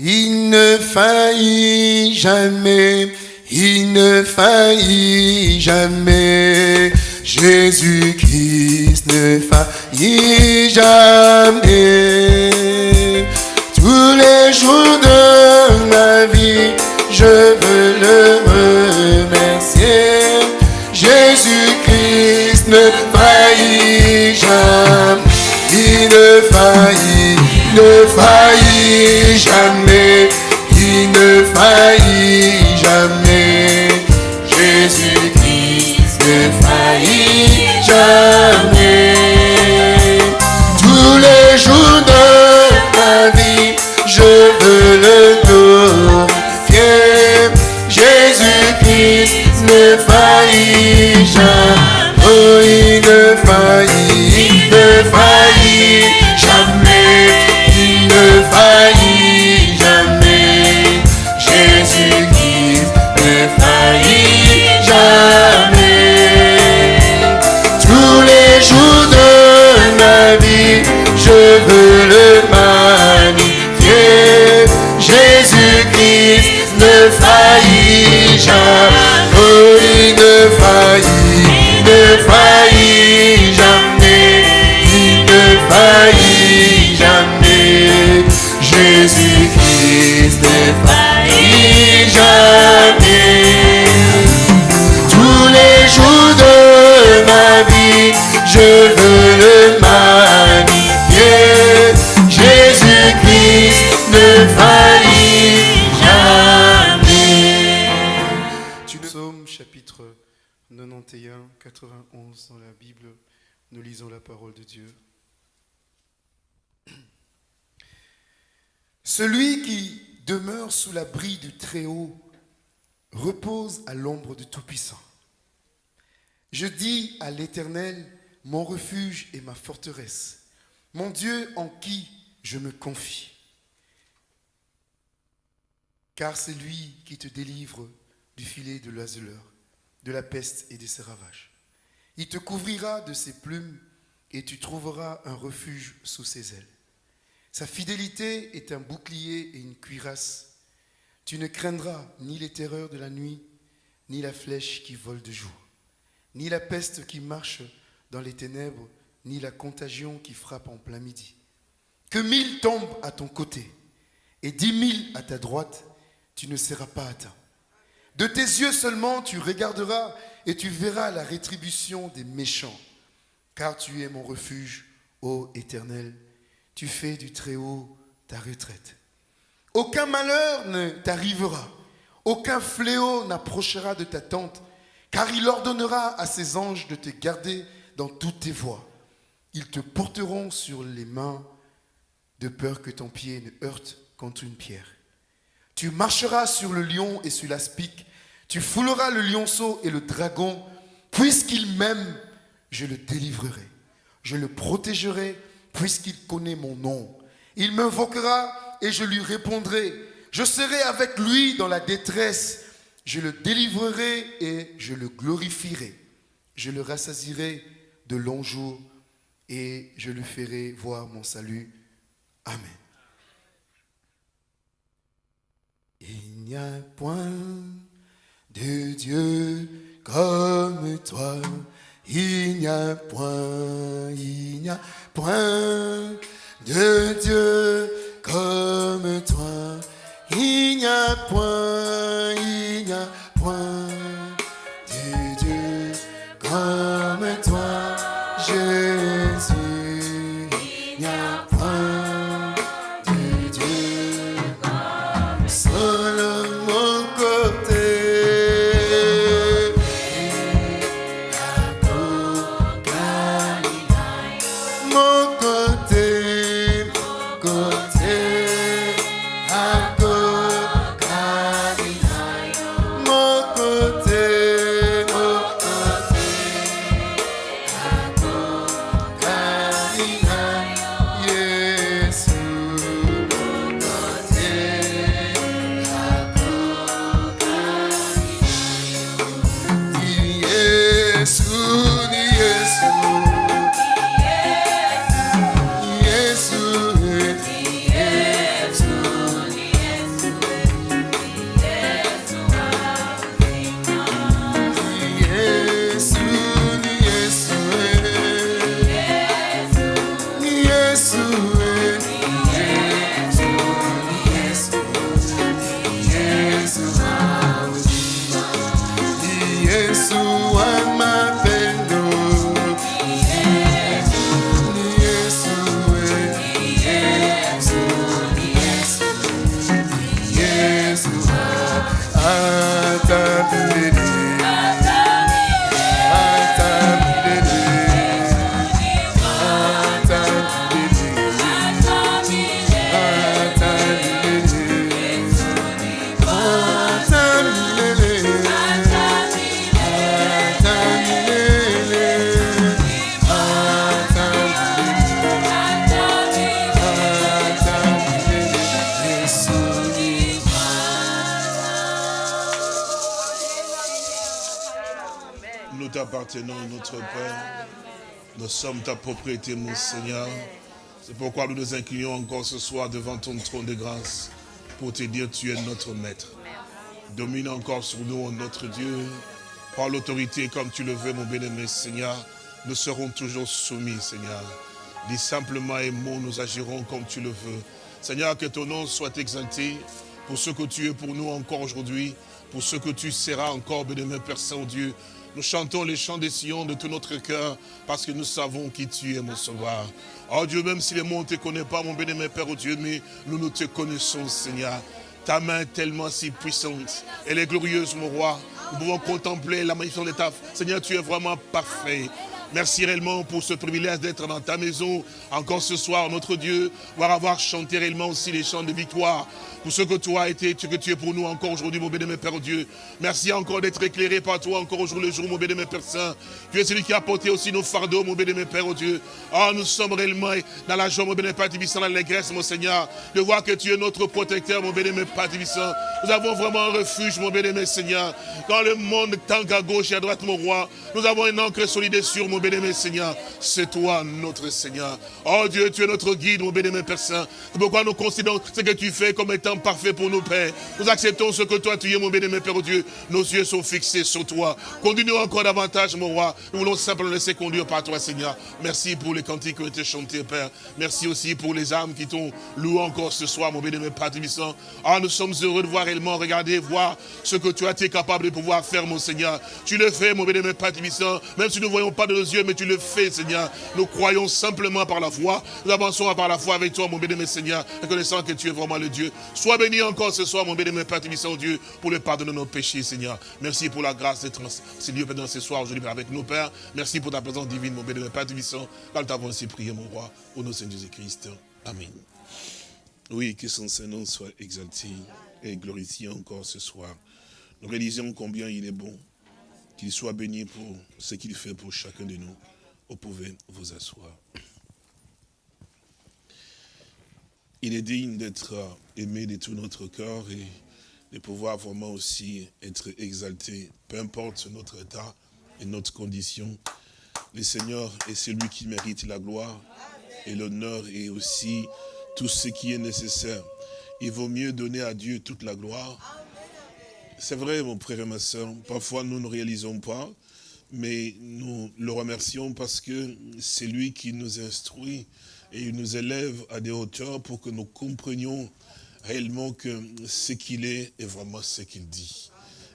Il ne faillit jamais, il ne faillit jamais. Jésus-Christ ne faillit jamais. Tous les jours de ma vie, je veux le remercier. Jésus-Christ ne faillit jamais. Il ne faillit, ne faillit jamais. À l'ombre du Tout-Puissant. Je dis à l'Éternel, mon refuge et ma forteresse, mon Dieu en qui je me confie. Car c'est lui qui te délivre du filet de l'oiseleur, de la peste et de ses ravages. Il te couvrira de ses plumes et tu trouveras un refuge sous ses ailes. Sa fidélité est un bouclier et une cuirasse. Tu ne craindras ni les terreurs de la nuit, ni la flèche qui vole de jour, ni la peste qui marche dans les ténèbres, ni la contagion qui frappe en plein midi. Que mille tombent à ton côté et dix mille à ta droite, tu ne seras pas atteint. De tes yeux seulement tu regarderas et tu verras la rétribution des méchants, car tu es mon refuge, ô Éternel. Tu fais du Très-Haut ta retraite. Aucun malheur ne t'arrivera, aucun fléau n'approchera de ta tente, car il ordonnera à ses anges de te garder dans toutes tes voies. Ils te porteront sur les mains de peur que ton pied ne heurte contre une pierre. Tu marcheras sur le lion et sur l'aspic, tu fouleras le lionceau et le dragon, puisqu'il m'aime, je le délivrerai. Je le protégerai, puisqu'il connaît mon nom. Il m'invoquera et je lui répondrai. Je serai avec lui dans la détresse. Je le délivrerai et je le glorifierai. Je le rassasirai de longs jours et je lui ferai voir mon salut. Amen. Il n'y a point de Dieu comme toi. Il n'y a point, il n'y a point de Dieu comme toi. Il n'y a point, il n'y a point de Dieu comme toi, Jésus. Mon Seigneur. C'est pourquoi nous nous inclinons encore ce soir devant ton trône de grâce pour te dire tu es notre maître. Domine encore sur nous, notre Dieu. Par l'autorité comme tu le veux, mon bien-aimé Seigneur, nous serons toujours soumis, Seigneur. Dis simplement et mots, nous agirons comme tu le veux. Seigneur, que ton nom soit exalté pour ce que tu es pour nous encore aujourd'hui, pour ce que tu seras encore, bien-aimé Père Saint-Dieu, nous chantons les chants des sillons de tout notre cœur parce que nous savons qui tu es, mon sauveur. Oh Dieu, même si le monde ne te connaît pas, mon bien-aimé Père, oh Dieu, mais nous, nous te connaissons, Seigneur. Ta main tellement si puissante. Elle est glorieuse, mon roi. Nous pouvons contempler la magnificence de ta... Seigneur, tu es vraiment parfait. Merci réellement pour ce privilège d'être dans ta maison encore ce soir, notre Dieu, voir avoir chanté réellement aussi les chants de victoire pour ce que toi as été, ce que tu es pour nous encore aujourd'hui, mon bénémoine Père Dieu. Merci encore d'être éclairé par toi encore aujourd'hui le jour, mon bénémoine Père Saint. Tu es celui qui a porté aussi nos fardeaux, mon bénémoine Père Dieu. Ah, nous sommes réellement dans la joie, mon bénémoine Père dans l'allégresse, mon Seigneur, de voir que tu es notre protecteur, mon bénémoine Père Tibissant. Nous avons vraiment un refuge, mon bénémoine Seigneur. Quand le monde tangue à gauche et à droite, mon roi, nous avons une encre solide et sûre, mon bénémoine Seigneur. C'est toi, notre Seigneur. Oh Dieu, tu es notre guide, mon bénémoine Père Saint. C'est pourquoi nous considérons ce que tu fais comme étant parfait pour nous, Père? Nous acceptons ce que toi tu es, mon bien-aimé Père Dieu. Nos yeux sont fixés sur toi. Continue encore davantage, mon roi. Nous voulons simplement laisser conduire par toi, Seigneur. Merci pour les cantiques qui ont été chantés, Père. Merci aussi pour les âmes qui t'ont loué encore ce soir, mon bien-aimé Père Tibissant. Ah, nous sommes heureux de voir réellement, regarder, voir ce que tu as été capable de pouvoir faire, mon Seigneur. Tu le fais, mon bien-aimé Père Tibissant. Même si nous ne voyons pas de nos yeux, mais tu le fais, Seigneur. Nous croyons simplement par la foi. Nous avançons par la foi avec toi, mon bien-aimé Seigneur, reconnaissant que tu es vraiment le Dieu. Sois béni encore ce soir, mon béni, Père Tibissant, Dieu, pour le pardon de nos péchés, Seigneur. Merci pour la grâce d'être Seigneur, dans ce soir, aujourd'hui, avec nos pères. Merci pour ta présence divine, mon béni, Père Tibissant. Quand nous t'avons ainsi prié, mon roi, au nom de Seigneur Jésus-Christ. Amen. Oui, que son Saint-Nom soit exalté et glorifié encore ce soir. Nous réalisons combien il est bon, qu'il soit béni pour ce qu'il fait pour chacun de nous. Vous pouvez vous asseoir. Il est digne d'être aimé de tout notre cœur et de pouvoir vraiment aussi être exalté, peu importe notre état et notre condition. Le Seigneur est celui qui mérite la gloire et l'honneur et aussi tout ce qui est nécessaire. Il vaut mieux donner à Dieu toute la gloire. C'est vrai, mon frère et ma soeur, parfois nous ne réalisons pas, mais nous le remercions parce que c'est lui qui nous instruit et il nous élève à des hauteurs pour que nous comprenions réellement que ce qu'il est est vraiment ce qu'il dit.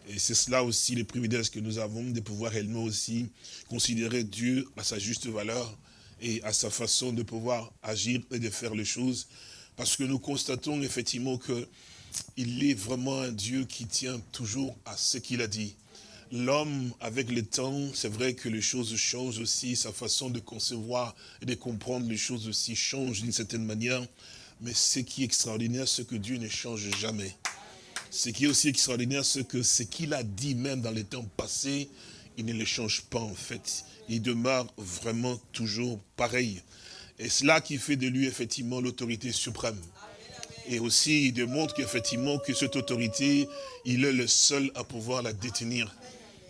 Et c'est cela aussi les privilèges que nous avons de pouvoir réellement aussi considérer Dieu à sa juste valeur et à sa façon de pouvoir agir et de faire les choses. Parce que nous constatons effectivement que il est vraiment un Dieu qui tient toujours à ce qu'il a dit. L'homme, avec le temps, c'est vrai que les choses changent aussi, sa façon de concevoir et de comprendre les choses aussi change d'une certaine manière. Mais ce qui est extraordinaire, c'est que Dieu ne change jamais. Ce qui est aussi extraordinaire, c'est que ce qu'il a dit même dans les temps passés, il ne le change pas en fait. Il demeure vraiment toujours pareil. Et cela qui fait de lui effectivement l'autorité suprême. Et aussi, il démontre qu'effectivement, que cette autorité, il est le seul à pouvoir la détenir.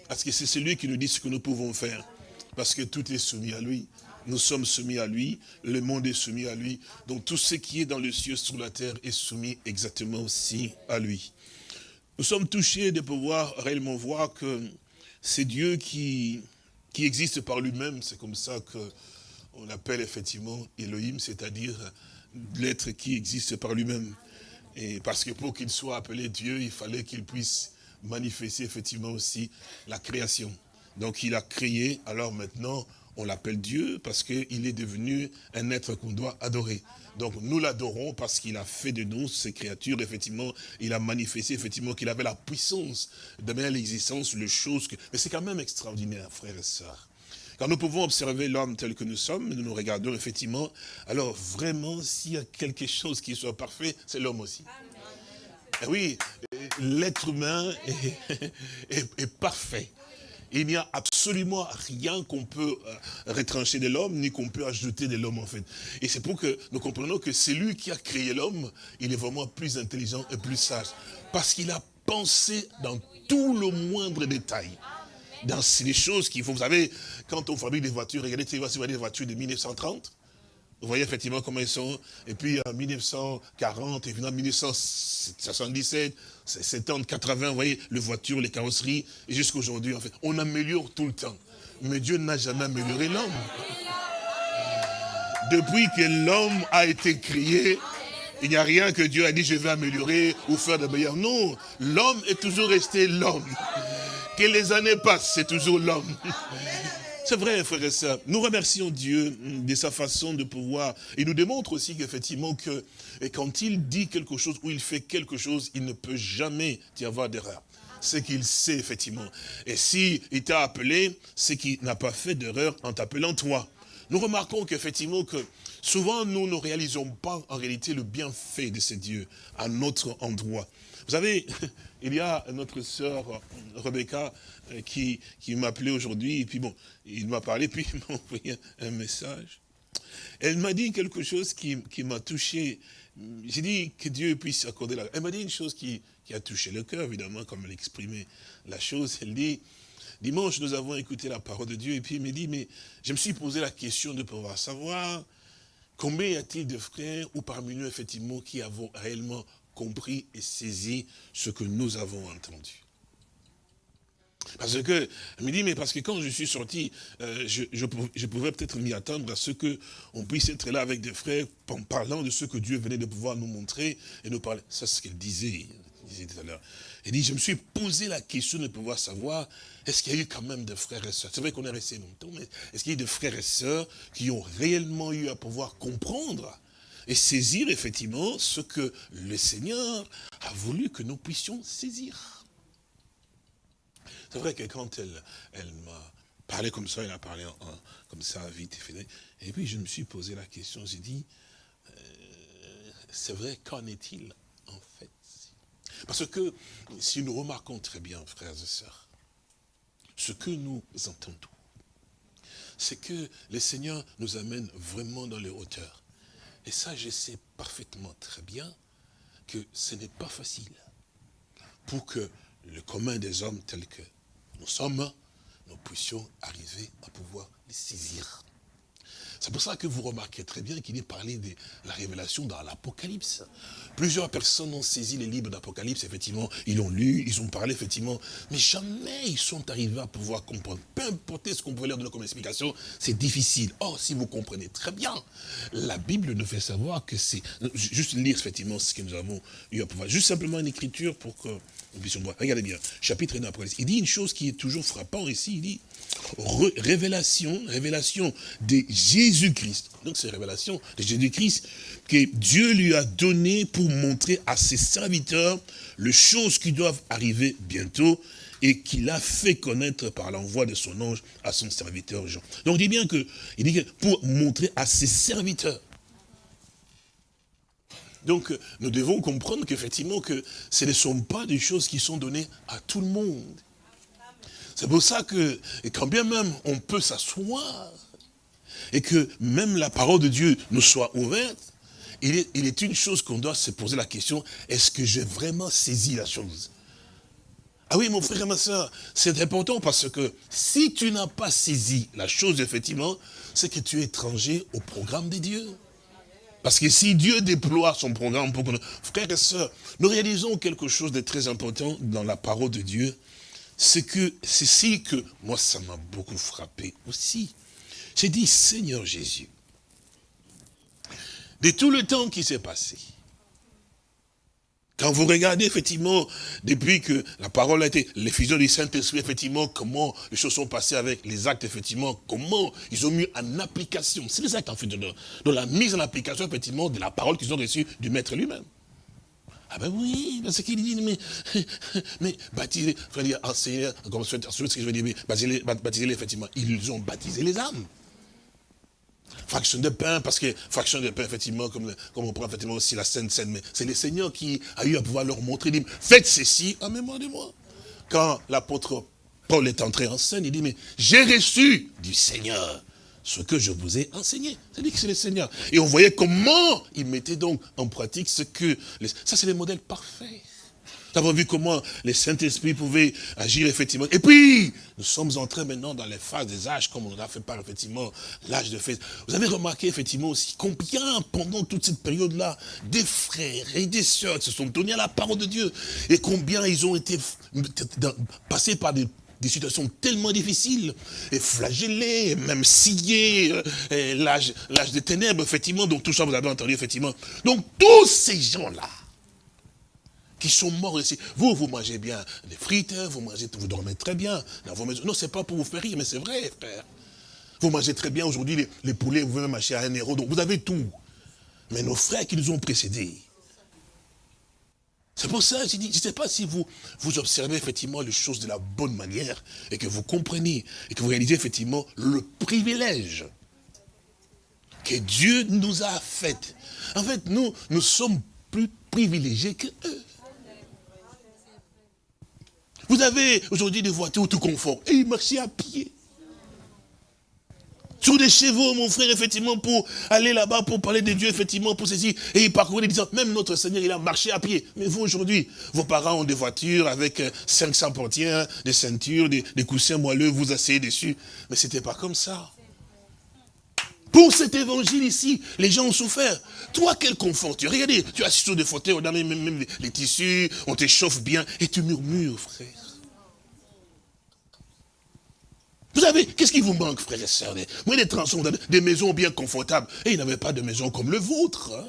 Parce que c'est celui qui nous dit ce que nous pouvons faire. Parce que tout est soumis à lui. Nous sommes soumis à lui, le monde est soumis à lui. Donc tout ce qui est dans le ciel, sur la terre, est soumis exactement aussi à lui. Nous sommes touchés de pouvoir réellement voir que c'est Dieu qui, qui existe par lui-même. C'est comme ça que on appelle effectivement Elohim, c'est-à-dire l'être qui existe par lui-même. Et parce que pour qu'il soit appelé Dieu, il fallait qu'il puisse manifester effectivement aussi la création. Donc il a créé, alors maintenant on l'appelle Dieu parce qu'il est devenu un être qu'on doit adorer. Donc nous l'adorons parce qu'il a fait de nous ces créatures, effectivement, il a manifesté effectivement qu'il avait la puissance de à l'existence les choses que... Mais c'est quand même extraordinaire, frères et sœurs. Quand nous pouvons observer l'homme tel que nous sommes, nous nous regardons effectivement, alors vraiment, s'il y a quelque chose qui soit parfait, c'est l'homme aussi. Eh oui, l'être humain est parfait. Il n'y a absolument rien qu'on peut euh, retrancher de l'homme, ni qu'on peut ajouter de l'homme en fait. Et c'est pour que nous comprenons que c'est lui qui a créé l'homme, il est vraiment plus intelligent et plus sage. Parce qu'il a pensé dans tout le moindre détail. Dans les choses qu'il faut. Vous savez, quand on fabrique des voitures, regardez, voici des voitures de 1930, vous voyez effectivement comment ils sont. Et puis en 1940, et puis en 1977, 70, 80, vous voyez, les voitures, les carrosseries, et jusqu'à aujourd'hui, en fait, on améliore tout le temps. Mais Dieu n'a jamais amélioré l'homme. Depuis que l'homme a été créé, il n'y a rien que Dieu a dit, je vais améliorer ou faire de meilleur. Non, l'homme est toujours resté l'homme. Que les années passent, c'est toujours l'homme. C'est vrai, frère et sœurs. Nous remercions Dieu de sa façon de pouvoir. Il nous démontre aussi qu'effectivement, que quand il dit quelque chose ou il fait quelque chose, il ne peut jamais y avoir d'erreur. C'est qu'il sait, effectivement. Et s'il t'a appelé, c'est qu'il n'a pas fait d'erreur en t'appelant toi. Nous remarquons qu'effectivement, que souvent, nous ne réalisons pas en réalité le bienfait de ce Dieu à notre endroit. Vous savez, il y a notre sœur Rebecca euh, qui, qui m'a appelé aujourd'hui, et puis bon, il m'a parlé, puis il m'a envoyé un message. Elle m'a dit quelque chose qui, qui m'a touché. J'ai dit que Dieu puisse accorder la... Elle m'a dit une chose qui, qui a touché le cœur, évidemment, comme elle exprimait la chose. Elle dit, dimanche, nous avons écouté la parole de Dieu, et puis il m'a dit, mais je me suis posé la question de pouvoir savoir combien y a-t-il de frères, ou parmi nous, effectivement, qui avons réellement compris et saisi ce que nous avons entendu. Parce que, elle me dit, mais parce que quand je suis sorti, euh, je, pouvais peut-être m'y attendre à ce qu'on puisse être là avec des frères en parlant de ce que Dieu venait de pouvoir nous montrer et nous parler. Ça, c'est ce qu'elle disait, disait tout à l'heure. Elle dit, je me suis posé la question de pouvoir savoir, est-ce qu'il y a eu quand même des frères et sœurs? C'est vrai qu'on est resté longtemps, mais est-ce qu'il y a eu des frères et sœurs qui ont réellement eu à pouvoir comprendre et saisir effectivement ce que le Seigneur a voulu que nous puissions saisir. C'est vrai que quand elle, elle m'a parlé comme ça, elle a parlé comme ça, vite et puis je me suis posé la question, j'ai dit, euh, c'est vrai, qu'en est-il en fait? Parce que si nous remarquons très bien, frères et sœurs, ce que nous entendons, c'est que le Seigneur nous amène vraiment dans les hauteurs. Et ça, je sais parfaitement très bien que ce n'est pas facile pour que le commun des hommes tels que nous sommes, nous puissions arriver à pouvoir les saisir. C'est pour ça que vous remarquez très bien qu'il est parlé de la révélation dans l'Apocalypse. Plusieurs personnes ont saisi les livres d'Apocalypse, effectivement, ils l'ont lu, ils ont parlé, effectivement, mais jamais ils sont arrivés à pouvoir comprendre. Peu importe ce qu'on pouvait leur donner comme explication, c'est difficile. Or, si vous comprenez très bien, la Bible nous fait savoir que c'est... Juste lire, effectivement, ce que nous avons eu à pouvoir. Juste simplement une écriture pour que nous puissions voir. Regardez bien, chapitre 1 d'Apocalypse. Il dit une chose qui est toujours frappant ici, il dit révélation, révélation de Jésus-Christ. Donc c'est révélation de Jésus-Christ que Dieu lui a donné pour montrer à ses serviteurs les choses qui doivent arriver bientôt et qu'il a fait connaître par l'envoi de son ange à son serviteur Jean. Donc il dit bien que, il dit que pour montrer à ses serviteurs. Donc nous devons comprendre qu'effectivement que ce ne sont pas des choses qui sont données à tout le monde. C'est pour ça que, quand bien même on peut s'asseoir, et que même la parole de Dieu nous soit ouverte, il est, il est une chose qu'on doit se poser la question, est-ce que j'ai vraiment saisi la chose? Ah oui, mon frère et ma soeur, c'est important parce que si tu n'as pas saisi la chose, effectivement, c'est que tu es étranger au programme de Dieu. Parce que si Dieu déploie son programme pour que nous... Frères et sœurs, nous réalisons quelque chose de très important dans la parole de Dieu, c'est que c'est si que moi ça m'a beaucoup frappé aussi. J'ai dit, Seigneur Jésus, de tout le temps qui s'est passé, quand vous regardez effectivement, depuis que la parole a été, l'effusion du Saint-Esprit, effectivement, comment les choses sont passées avec les actes, effectivement, comment ils ont mis en application. C'est les actes, en fait, de la mise en application, effectivement, de la parole qu'ils ont reçue du Maître lui-même. Ah ben oui, parce qu'il dit, mais, mais baptiser, frère enseigner, comme ce que je veux dire, baptiser, effectivement, ils ont baptisé les âmes. Fraction de pain, parce que fraction de pain, effectivement, comme, comme on prend effectivement aussi la Sainte Seine, mais c'est le Seigneur qui a eu à pouvoir leur montrer, il dit, faites ceci en mémoire de moi. Quand l'apôtre Paul est entré en scène, il dit, mais j'ai reçu du Seigneur ce que je vous ai enseigné. C'est-à-dire que c'est le Seigneur. Et on voyait comment il mettait donc en pratique ce que... Ça, c'est le modèle parfait. Nous avons vu comment les Saint-Esprit pouvaient agir effectivement. Et puis, nous sommes entrés maintenant dans les phases des âges, comme on a fait par effectivement l'âge de fait. Vous avez remarqué effectivement aussi combien pendant toute cette période-là, des frères et des sœurs se sont donnés à la parole de Dieu. Et combien ils ont été passés par des des situations tellement difficiles, et flagellés, et même sciés, euh, l'âge des ténèbres, effectivement, donc tout ça vous avez entendu, effectivement. Donc tous ces gens-là, qui sont morts ici, vous, vous mangez bien des frites, vous mangez, vous dormez très bien dans vos maisons. Non, c'est pas pour vous faire rire, mais c'est vrai, frère. Vous mangez très bien aujourd'hui, les, les, poulets, vous pouvez même acheter à un euro, donc vous avez tout. Mais nos frères qui nous ont précédés, c'est pour ça, je dis, je ne sais pas si vous, vous observez effectivement les choses de la bonne manière et que vous comprenez et que vous réalisez effectivement le privilège que Dieu nous a fait. En fait, nous, nous sommes plus privilégiés que eux. Vous avez aujourd'hui des voitures tout confort et ils marchaient à pied sur des chevaux, mon frère, effectivement, pour aller là-bas, pour parler de Dieu, effectivement, pour ceci. Et il parcourait disant, même notre Seigneur, il a marché à pied. Mais vous, aujourd'hui, vos parents ont des voitures avec 500 euh, portières, des ceintures, des, coussins moelleux, vous asseyez dessus. Mais c'était pas comme ça. Pour cet évangile ici, les gens ont souffert. Toi, quel confort tu Regardez, tu as sur des fauteuils, on a même, même les, les tissus, on t'échauffe bien, et tu murmures, frère. Vous qu'est-ce qui vous manque, frères et sœurs? Moi, des transports, des maisons bien confortables. Et il n'avait pas de maison comme le vôtre. Hein?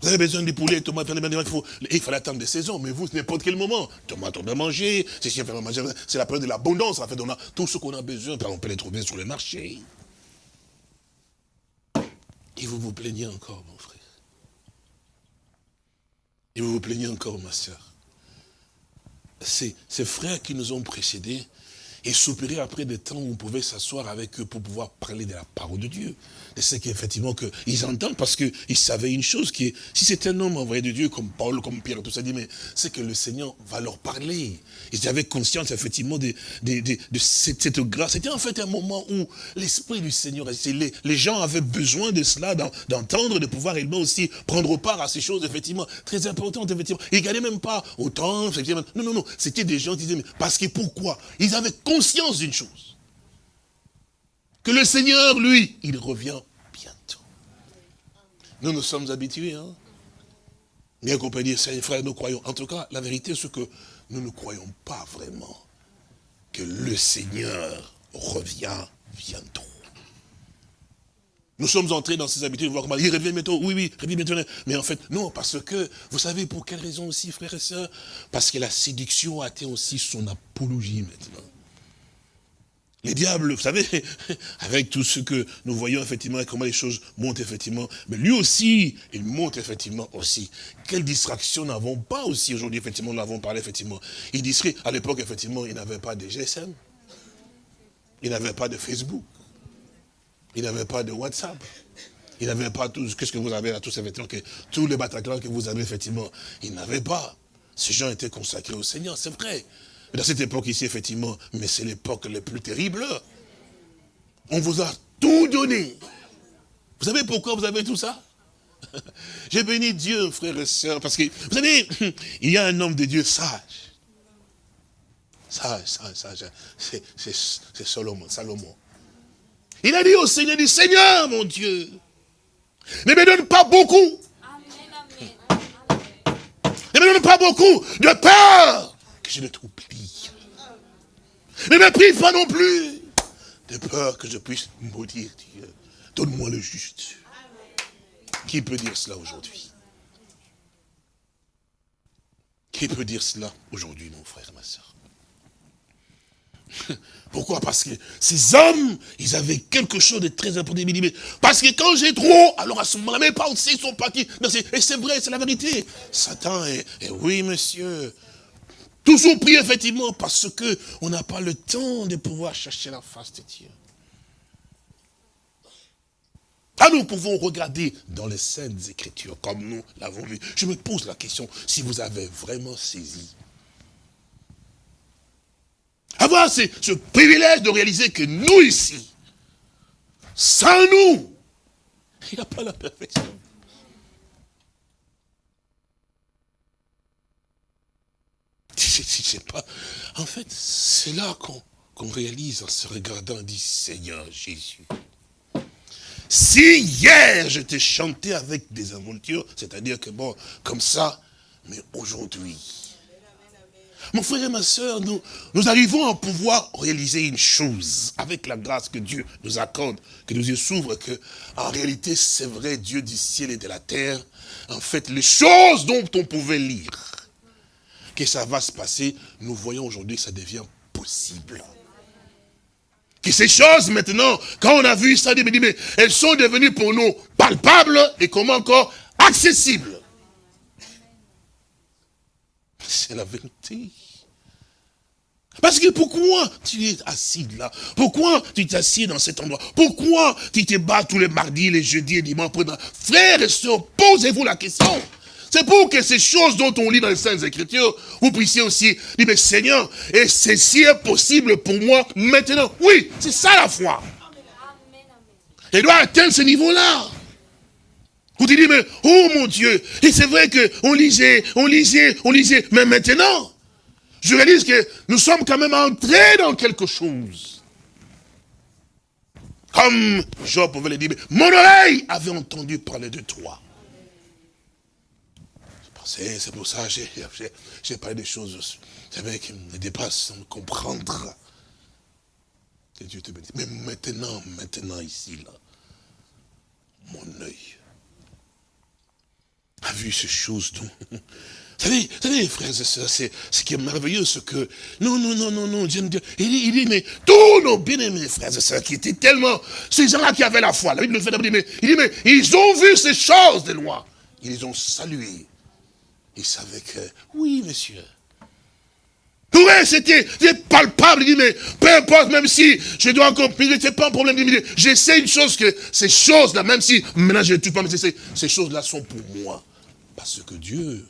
Vous avez besoin de poulets, tomates, il, faut, il fallait attendre des saisons, mais vous, n'importe quel moment. Tomates, on doit manger, c'est la période de l'abondance, en fait, on a tout ce qu'on a besoin, on peut les trouver sur le marché. Et vous vous plaignez encore, mon frère. Et vous vous plaignez encore, ma soeur ces, frères qui nous ont précédés et soupirer après des temps où on pouvait s'asseoir avec eux pour pouvoir parler de la parole de Dieu. Et c'est qu'effectivement qu'ils entendent parce qu'ils savaient une chose qui est, si c'est un homme envoyé de Dieu comme Paul, comme Pierre, tout ça, dit, mais c'est que le Seigneur va leur parler. Ils avaient conscience effectivement de, de, cette, grâce. C'était en fait un moment où l'Esprit du Seigneur, les, les gens avaient besoin de cela, d'entendre, de pouvoir également aussi prendre part à ces choses, effectivement, très importantes, effectivement. Ils ne gagnaient même pas autant, effectivement. Non, non, non, c'était des gens qui disaient, mais parce que pourquoi? Ils avaient d'une chose que le Seigneur, lui, il revient bientôt. Nous nous sommes habitués, hein. Bien qu'on peut dire, frères, nous croyons. En tout cas, la vérité, c'est que nous ne croyons pas vraiment que le Seigneur revient bientôt. Nous sommes entrés dans ces habitudes, voir il revient bientôt, oui, oui, revient bientôt. Mais en fait, non, parce que, vous savez pour quelle raison aussi, frères et sœurs? Parce que la séduction a été aussi son apologie maintenant. Les diables, vous savez, avec tout ce que nous voyons effectivement, comment les choses montent effectivement, mais lui aussi, il monte effectivement aussi. Quelle distraction n'avons pas aussi aujourd'hui, effectivement, nous l'avons parlé effectivement. Il distrait, à l'époque, effectivement, il n'avait pas de GSM, il n'avait pas de Facebook, il n'avait pas de WhatsApp, il n'avait pas tout, qu'est-ce que vous avez là, tous effectivement, que tous les Bataclans que vous avez effectivement, il n'avait pas. Ces gens étaient consacrés au Seigneur, c'est vrai. Dans cette époque ici, effectivement, mais c'est l'époque la plus terrible. On vous a tout donné. Vous savez pourquoi vous avez tout ça? J'ai béni Dieu, frères et sœurs, parce que, vous savez, il y a un homme de Dieu sage. Sage, sage, sage. C'est Salomon, Salomon. Il a dit au Seigneur, dit, Seigneur, mon Dieu, ne me donne pas beaucoup. Ne me donne pas beaucoup de peur je ne t'oublie. Ne me prive pas non plus de peur que je puisse maudire Dieu. Donne-moi le juste. Qui peut dire cela aujourd'hui? Qui peut dire cela aujourd'hui, mon frère ma soeur Pourquoi? Parce que ces hommes, ils avaient quelque chose de très important. Parce que quand j'ai trop, alors à ce moment-là, mes pensées sont parties. Et c'est vrai, c'est la vérité. Satan, et, oui, monsieur, toujours pris effectivement parce que on n'a pas le temps de pouvoir chercher la face de Dieu. Ah, nous pouvons regarder dans les Saintes Écritures, comme nous l'avons vu. Je me pose la question, si vous avez vraiment saisi. Avoir ce privilège de réaliser que nous ici, sans nous, il n'y a pas la perfection. Sais pas. En fait, c'est là qu'on réalise en se regardant, dit Seigneur Jésus. Si hier je t'ai chanté avec des aventures, c'est-à-dire que bon, comme ça, mais aujourd'hui, mon frère et ma soeur, nous, nous arrivons à pouvoir réaliser une chose avec la grâce que Dieu nous accorde, que nos yeux s'ouvrent, que en réalité, c'est vrai, Dieu du ciel et de la terre, en fait, les choses dont on pouvait lire, que ça va se passer, nous voyons aujourd'hui que ça devient possible que ces choses maintenant, quand on a vu ça, mais elles sont devenues pour nous palpables et comment encore accessibles. C'est la vérité. Parce que pourquoi tu es assis là? Pourquoi tu t'assieds dans cet endroit? Pourquoi tu te bats tous les mardis, les jeudis et dimanches Frères et sœurs, posez-vous la question. C'est pour que ces choses dont on lit dans les Saintes Écritures, vous puissiez aussi dire, mais Seigneur, et ceci est possible pour moi maintenant. Oui, c'est ça la foi. Elle doit atteindre ce niveau-là. Vous dites, mais, oh mon Dieu, et c'est vrai qu'on lisait, on lisait, on lisait, mais maintenant, je réalise que nous sommes quand même entrés dans quelque chose. Comme Job pouvait le dire, mon oreille avait entendu parler de toi. C'est pour ça que j'ai parlé des choses qui me dépassent sans comprendre. Que Dieu te bénisse. Mais maintenant, maintenant, ici, là, mon œil a vu ces choses. Vous savez, vous savez, frères et sœurs, c'est ce qui est merveilleux, ce que... Non, non, non, non, non, Dieu, il, dit, il dit, mais tous nos bien-aimés frères et sœurs, qui étaient tellement... Ces gens-là qui avaient la foi, la Bible nous fait mais il dit, mais ils ont vu ces choses de loin. Ils ont salué. Il savait que, oui, monsieur. Oui, c'était palpable. Il dit, mais peu importe, même si je dois encore, n'était pas un problème. J'essaie une chose que ces choses-là, même si maintenant je ne tue pas, mais ces choses-là sont pour moi. Parce que Dieu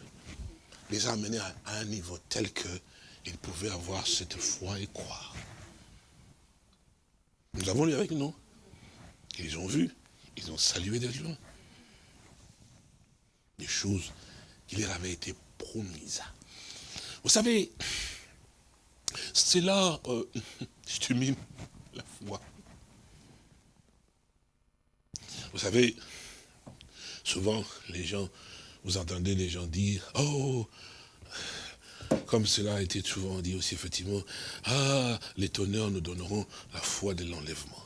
les a amenés à, un niveau tel qu'ils pouvaient avoir cette foi et croire. Nous avons lu avec nous. Ils ont vu, ils ont salué de loin. Des choses il leur avait été promise. Vous savez, c'est là, euh, je termine la foi. Vous savez, souvent, les gens, vous entendez les gens dire, oh, comme cela a été souvent dit aussi, effectivement, ah, les tonnerres nous donneront la foi de l'enlèvement.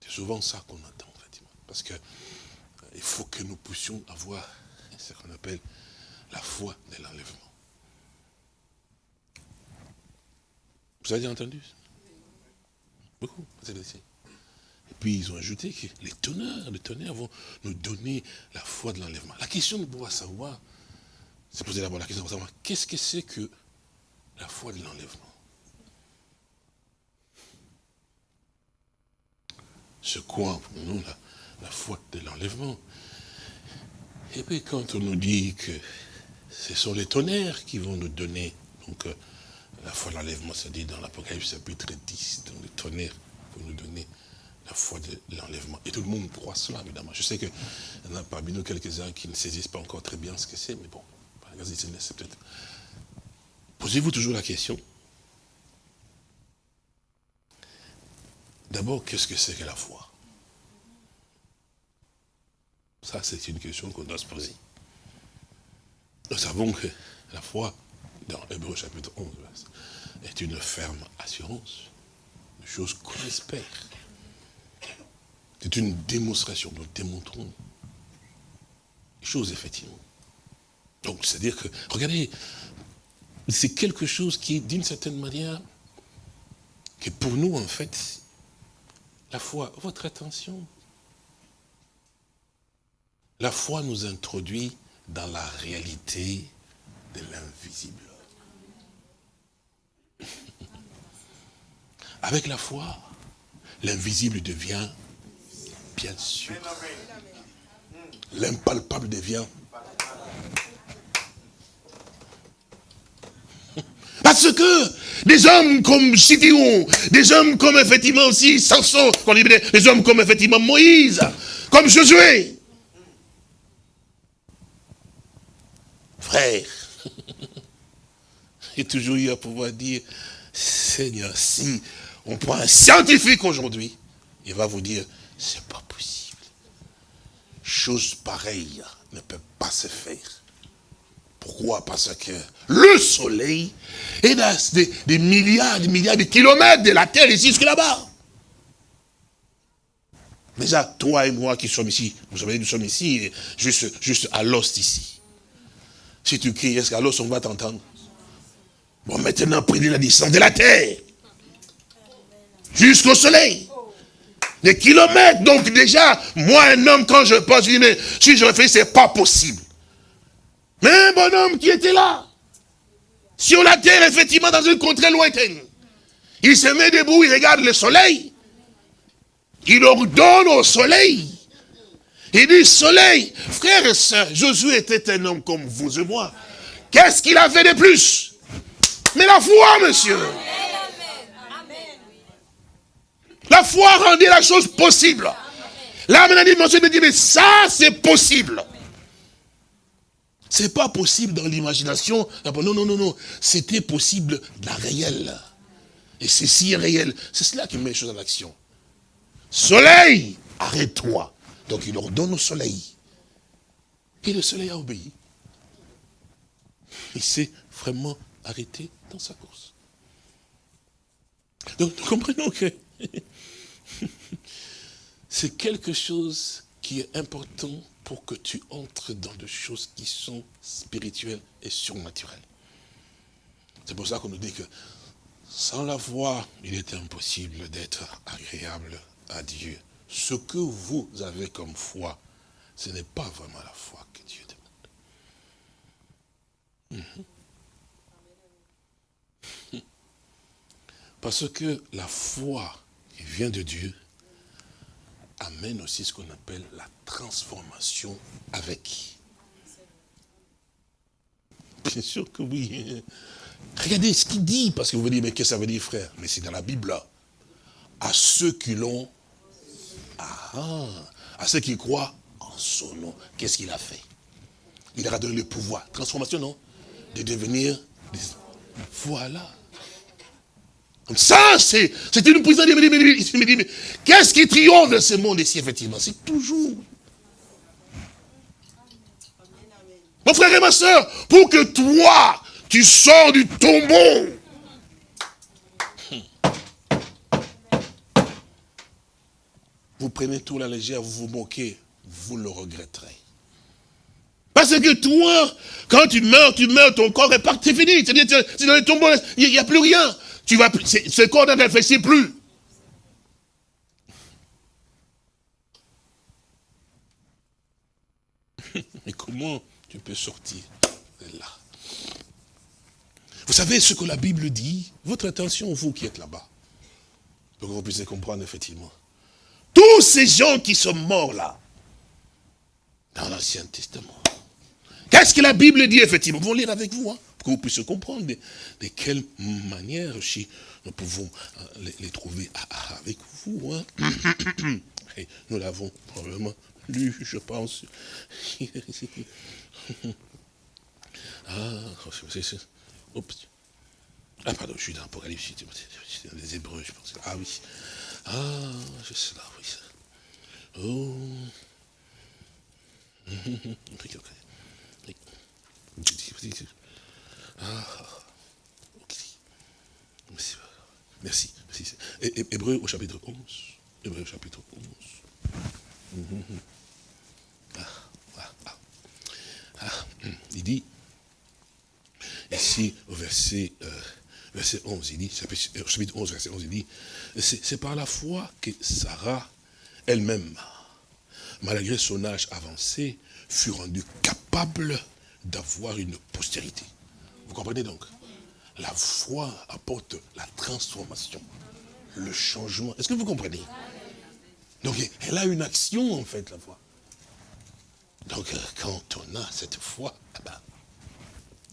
C'est souvent ça qu'on entend, effectivement. Parce que il faut que nous puissions avoir qu'on appelle la foi de l'enlèvement. Vous avez entendu Beaucoup, Et puis ils ont ajouté que les tonnerres, les tonnerres vont nous donner la foi de l'enlèvement. La question de pouvoir savoir, c'est poser d'abord la question de savoir, qu'est-ce que c'est que la foi de l'enlèvement? C'est quoi pour nous la foi de l'enlèvement? Et puis quand on nous dit que ce sont les tonnerres qui vont nous donner, donc euh, la foi de l'enlèvement, ça dit dans l'Apocalypse chapitre 10, donc les tonnerres vont nous donner la foi de l'enlèvement. Et tout le monde croit cela, évidemment. Je sais qu'il y en a parmi nous quelques-uns qui ne saisissent pas encore très bien ce que c'est, mais bon, c'est peut-être... Posez-vous toujours la question. D'abord, qu'est-ce que c'est que la foi? Ça, c'est une question qu'on doit se poser. Nous savons que la foi, dans Hébreu chapitre 11, est une ferme assurance. Une chose qu'on espère. C'est une démonstration. Nous démontrons les choses, effectivement. Donc, c'est-à-dire que, regardez, c'est quelque chose qui, d'une certaine manière, que pour nous, en fait, la foi, votre attention, la foi nous introduit dans la réalité de l'invisible. Avec la foi, l'invisible devient bien sûr. L'impalpable devient Parce que des hommes comme Sidion, des hommes comme effectivement aussi Samson, des hommes comme effectivement Moïse, comme Josué. Frère, j'ai toujours eu à pouvoir dire, Seigneur, si on prend un scientifique aujourd'hui, il va vous dire, c'est pas possible. Chose pareille ne peut pas se faire. Pourquoi? Parce que le soleil est à des, milliards, des milliards de kilomètres de la terre ici jusque là-bas. Déjà, toi et moi qui sommes ici, vous savez, nous sommes ici, juste, juste à l'ost ici. Si tu cries, est-ce qu'à l'os on va t'entendre? Bon, maintenant, prenez la distance de la terre. Jusqu'au soleil. Des kilomètres. Donc déjà, moi, un homme, quand je pense, je dis, mais si je réfléchis, c'est pas possible. Mais un bonhomme qui était là, sur la terre, effectivement, dans une contrée lointaine, il se met debout, il regarde le soleil, il ordonne au soleil, il dit, soleil, frère et soeur, Josué était un homme comme vous et moi. Qu'est-ce qu'il a fait de plus? Mais la foi, monsieur. La foi rendait la chose possible. Là, maintenant, il me dit, mais ça, c'est possible. C'est pas possible dans l'imagination. Non, non, non, non. C'était possible dans la réelle. Et c'est si réel. C'est cela qui met les choses en action. Soleil, arrête-toi. Donc il ordonne au soleil. Et le soleil a obéi. Il s'est vraiment arrêté dans sa course. Donc nous comprenons que c'est quelque chose qui est important pour que tu entres dans des choses qui sont spirituelles et surnaturelles. C'est pour ça qu'on nous dit que sans la foi, il est impossible d'être agréable à Dieu. Ce que vous avez comme foi, ce n'est pas vraiment la foi que Dieu demande. Mhm. Parce que la foi qui vient de Dieu amène aussi ce qu'on appelle la transformation avec. Bien sûr que oui. Regardez ce qu'il dit, parce que vous vous dites, mais qu'est-ce que ça veut dire, frère? Mais c'est dans la Bible, là. À ceux qui l'ont, ah, à ceux qui croient en son nom, qu'est-ce qu'il a fait? Il a donné le pouvoir. Transformation, non? De devenir... Voilà. Ça, c'est une prison. Il me dit, mais qu'est-ce qui triomphe de ce monde ici, effectivement? C'est toujours. Mon frère et ma soeur, pour que toi, tu sors du tombeau. Vous prenez tout la légère, vous vous moquez, vous le regretterez. Parce que toi, quand tu meurs, tu meurs, ton corps est parti, fini. C'est dans le tombeau, il n'y a plus rien. Tu vas, ce corps réfléchit plus. Mais comment tu peux sortir de là? Vous savez ce que la Bible dit? Votre attention, vous qui êtes là-bas, pour que vous puissiez comprendre effectivement. Tous ces gens qui sont morts là, dans l'Ancien Testament, qu'est-ce que la Bible dit effectivement? Vous lire avec vous. Hein que vous puissiez comprendre de, quelle manière aussi nous pouvons euh, les, trouver avec vous. Hein? nous l'avons probablement lu, je pense. ah, ah, pardon, je suis dans l'Apocalypse, c'est dans les Hébreux, je pense. Ah oui. Ah, je sais là, oui. Oh. Merci. Merci. Hébreu au chapitre 11. Hébreu au chapitre 11. Ah, ah, ah. Il dit, ici au verset, euh, verset 11, il dit, chapitre 11, verset 11, il dit, c'est par la foi que Sarah elle-même, malgré son âge avancé, fut rendue capable d'avoir une postérité. Vous comprenez donc? La foi apporte la transformation, le changement. Est-ce que vous comprenez? Donc, elle a une action, en fait, la foi. Donc, euh, quand on a cette foi, eh ben,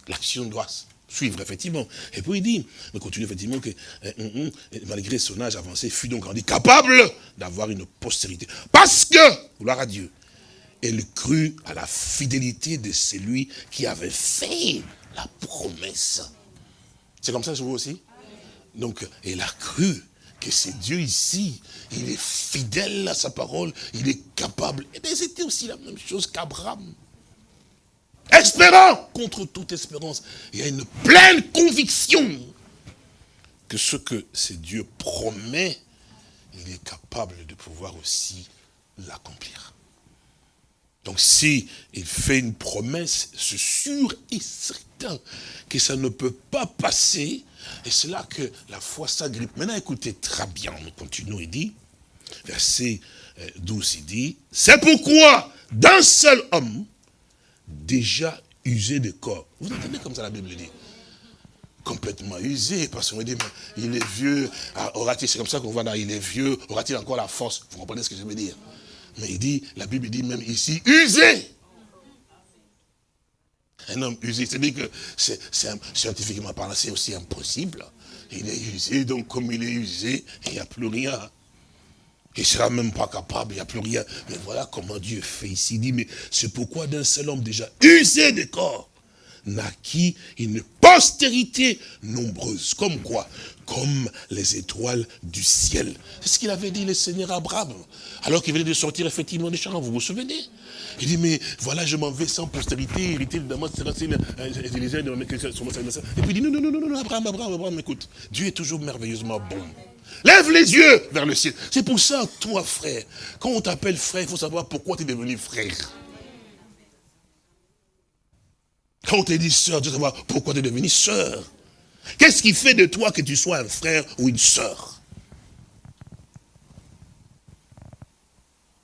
l'action doit suivre, effectivement. Et puis il dit, on continue effectivement que, euh, hum, hum, malgré son âge avancé, fut donc rendu capable d'avoir une postérité. Parce que, gloire à Dieu, elle crut à la fidélité de celui qui avait fait la promesse. C'est comme ça je vous aussi Donc, elle a cru que c'est Dieu ici, il est fidèle à sa parole, il est capable. Et bien c'était aussi la même chose qu'Abraham. Espérant contre toute espérance. Il y a une pleine conviction que ce que c'est Dieu promet, il est capable de pouvoir aussi l'accomplir. Donc si il fait une promesse, c'est sûr et certain que ça ne peut pas passer. Et c'est là que la foi s'agrippe. Maintenant, écoutez très bien, nous continuons, il dit, verset 12, euh, il dit, c'est pourquoi d'un seul homme, déjà usé de corps. Vous entendez comme ça la Bible dit? Complètement usé, parce qu'on dit, mais il est vieux, ah, aura-t-il, c'est comme ça qu'on voit là, il est vieux, aura-t-il encore la force? Vous comprenez ce que je veux dire? Mais il dit, la Bible dit même ici, usé. Un homme usé, c'est-à-dire que c'est scientifiquement parlant, c'est aussi impossible. Il est usé, donc comme il est usé, il n'y a plus rien. Il ne sera même pas capable, il n'y a plus rien. Mais voilà comment Dieu fait ici. Il dit, mais c'est pourquoi d'un seul homme déjà usé de corps, naquit une postérité nombreuse. Comme quoi Comme les étoiles du ciel. C'est ce qu'il avait dit le Seigneur Abraham. Alors qu'il venait de sortir effectivement des champs, vous vous souvenez Il dit, mais voilà, je m'en vais sans postérité, hérité de Damas, Et puis il dit, non, non, non, non, Abraham, Abraham, Abraham, écoute, Dieu est toujours merveilleusement bon. Lève les yeux vers le ciel. C'est pour ça, toi, frère, quand on t'appelle frère, il faut savoir pourquoi tu es devenu frère. Quand on te dit sœur, tu dois savoir pourquoi tu es devenu sœur. Qu'est-ce qui fait de toi que tu sois un frère ou une sœur?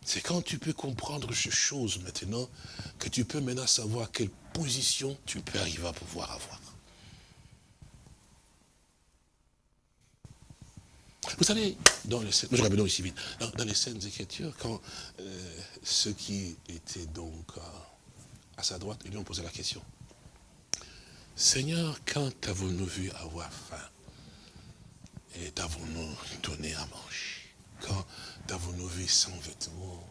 C'est quand tu peux comprendre ces choses maintenant, que tu peux maintenant savoir quelle position tu peux arriver à pouvoir avoir. Vous savez, dans les scènes, ici vite, dans, les scènes d'écriture, quand euh, ceux qui étaient donc à sa droite, ils lui ont posé la question. Seigneur, quand avons-nous vu avoir faim? Et t'avons-nous donné à manger? Quand avons-nous vu sans vêtements?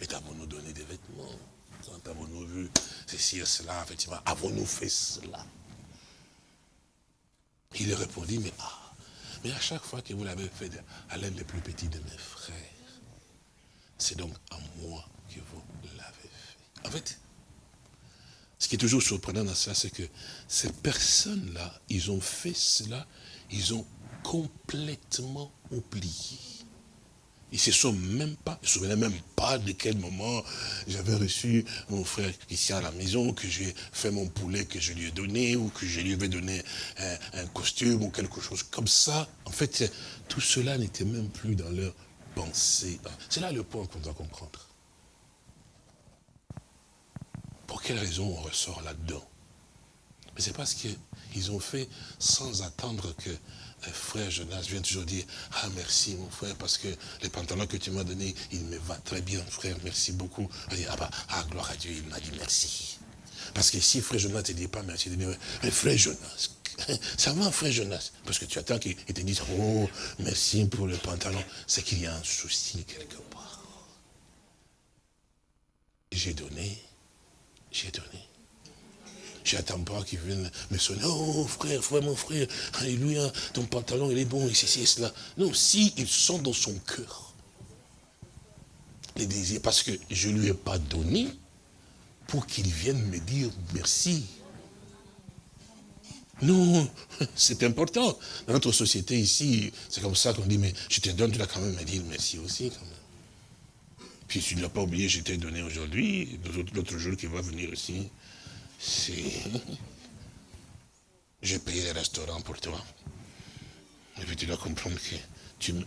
Et t'avons-nous donné des vêtements? Quand avons-nous vu ceci et cela Effectivement, avons-nous fait cela? Il répondit, mais ah, mais à chaque fois que vous l'avez fait à l'un des plus petits de mes frères, c'est donc à moi que vous l'avez fait. En fait, ce qui est toujours surprenant dans ça, c'est que ces personnes-là, ils ont fait cela, ils ont complètement oublié. Ils se sont même pas, ils se souvenaient même pas de quel moment j'avais reçu mon frère Christian à la maison, que j'ai fait mon poulet que je lui ai donné, ou que je lui avais donné un, un costume, ou quelque chose comme ça. En fait, tout cela n'était même plus dans leur pensée. C'est là le point qu'on doit comprendre. Pour quelle raison on ressort là-dedans? Mais c'est parce qu'ils ont fait sans attendre que frère Jonas vienne toujours dire « Ah merci mon frère, parce que les pantalons que tu m'as donnés, il me va très bien frère, merci beaucoup. » Ah bah, ah gloire à Dieu, il m'a dit merci. Parce que si frère Jonas ne te dit pas merci, il dit « Mais frère Jonas, ça va frère Jonas ?» Parce que tu attends qu'il te dise « Oh, merci pour le pantalon. » C'est qu'il y a un souci quelque part. J'ai donné, j'ai donné. J'attends pas qu'ils viennent me sonner. Oh frère, frère, mon frère, alléluia, ton pantalon il est bon, ici, ici, cela. Non, si ils sont dans son cœur, les désirs, parce que je ne lui ai pas donné pour qu'il vienne me dire merci. Non, c'est important. Dans notre société ici, c'est comme ça qu'on dit, mais je te donne, tu dois quand même me dire merci aussi. Quand même. Puis tu ne l'as pas oublié, je t'ai donné aujourd'hui, l'autre jour qui va venir aussi. C'est... J'ai payé les restaurants pour toi. Et puis tu dois comprendre que tu me...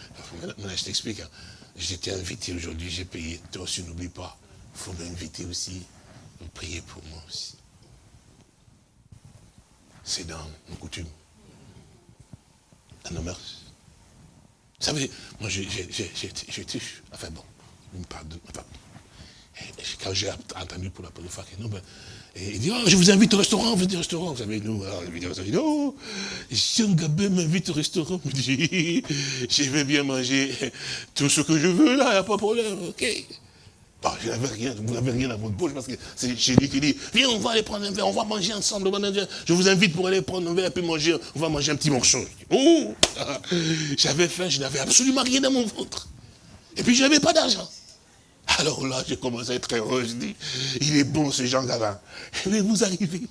Je t'explique. Hein. J'étais invité aujourd'hui, j'ai payé. Toi aussi, n'oublie pas. Il faut m'inviter aussi. Vous priez pour moi aussi. C'est dans nos coutumes. Dans nos mœurs. Vous savez, moi j'ai été, enfin bon, une pardon, quand j'ai entendu pour la première fois que non, ben, il dit, oh, je vous invite au restaurant, vous au restaurant. Vous savez, nous, alors, on dit, oh, Jean Gabé m'invite au restaurant. Je dis, je vais bien manger tout ce que je veux, là, il n'y a pas de problème, ok. Bon, je n'avais rien, vous n'avez rien à votre bouche parce que c'est chez lui qui dit, viens, on va aller prendre un verre, on va manger ensemble. Je vous invite pour aller prendre un verre et puis manger, on va manger un petit morceau. Oh, j'avais faim, je n'avais absolument rien dans mon ventre. Et puis je n'avais pas d'argent. Alors là, j'ai commencé à être heureux. Je dis, il est bon ce Jean Gavin. Mais vous arrivez.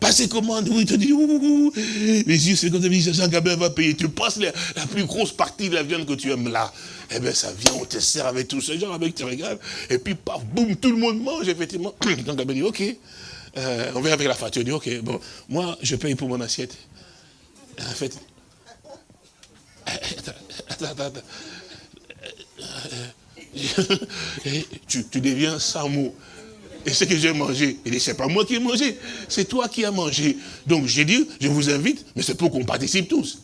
Passez commande, oui, te dit, ouh, les yeux, c'est comme ça, Jean Gabin va payer. Tu passes la, plus grosse partie de la viande que tu aimes là. Eh bien, ça vient, on te sert avec tout ce genre, avec tu regardes. Et puis, paf, boum, tout le monde mange, effectivement. Jean Gabin dit, ok. Euh, on vient avec la facture. Il dit, ok, bon, moi, je paye pour mon assiette. En fait, attends, attends, attends. Tu, deviens sans mots. Et ce que j'ai mangé, il dit, c'est pas moi qui ai mangé, c'est toi qui as mangé. Donc j'ai dit, je vous invite, mais c'est pour qu'on participe tous.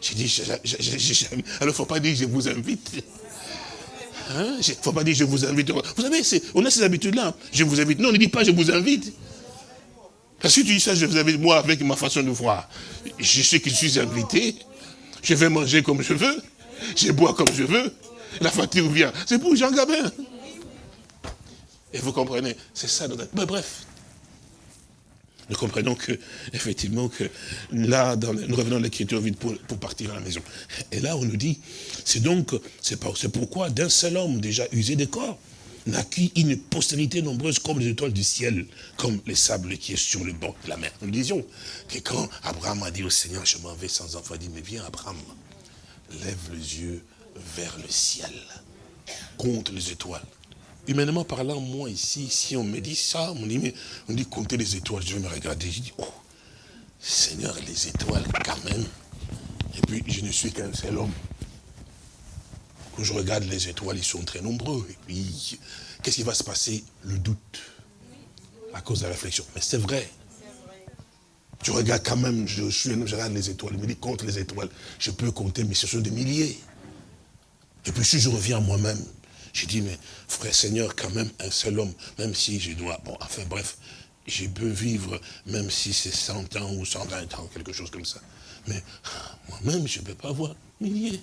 J'ai dit, alors il ne faut pas dire je vous invite. Il hein? ne faut pas dire je vous invite. Vous savez, on a ces habitudes-là. Je vous invite. Non, ne dis pas je vous invite. Parce que tu dis ça, je vous invite, moi, avec ma façon de voir. Je sais que je suis invité. Je vais manger comme je veux. Je bois comme je veux. La fatigue vient. C'est pour Jean Gabin. Et vous comprenez, c'est ça. Mais bref, nous comprenons que, effectivement, que là, nous revenons à l'écriture vite pour, partir à la maison. Et là, on nous dit, c'est donc, c'est pourquoi d'un seul homme déjà usé de corps, naquit une postérité nombreuse comme les étoiles du ciel, comme les sables qui est sur le bord de la mer. Nous disions que quand Abraham a dit au Seigneur, je m'en vais sans enfant, il dit, mais viens Abraham, lève les yeux vers le ciel, compte les étoiles. Humainement parlant, moi ici, si on me dit ça, on dit, on dit compter les étoiles, je vais me regarder, je dis, oh, Seigneur, les étoiles quand même. Et puis, je ne suis qu'un seul homme. Quand je regarde les étoiles, ils sont très nombreux. Et puis, qu'est-ce qui va se passer? Le doute. À cause de la réflexion. Mais c'est vrai. Tu regardes quand même, je, suis je regarde les étoiles, je me dis compte les étoiles. Je peux compter, mais ce sont des milliers. Et puis si je reviens à moi-même, j'ai dit, mais frère Seigneur, quand même, un seul homme, même si je dois, bon, enfin bref, j'ai peux vivre, même si c'est 100 ans ou 120 ans, quelque chose comme ça. Mais moi-même, je ne peux pas voir milliers.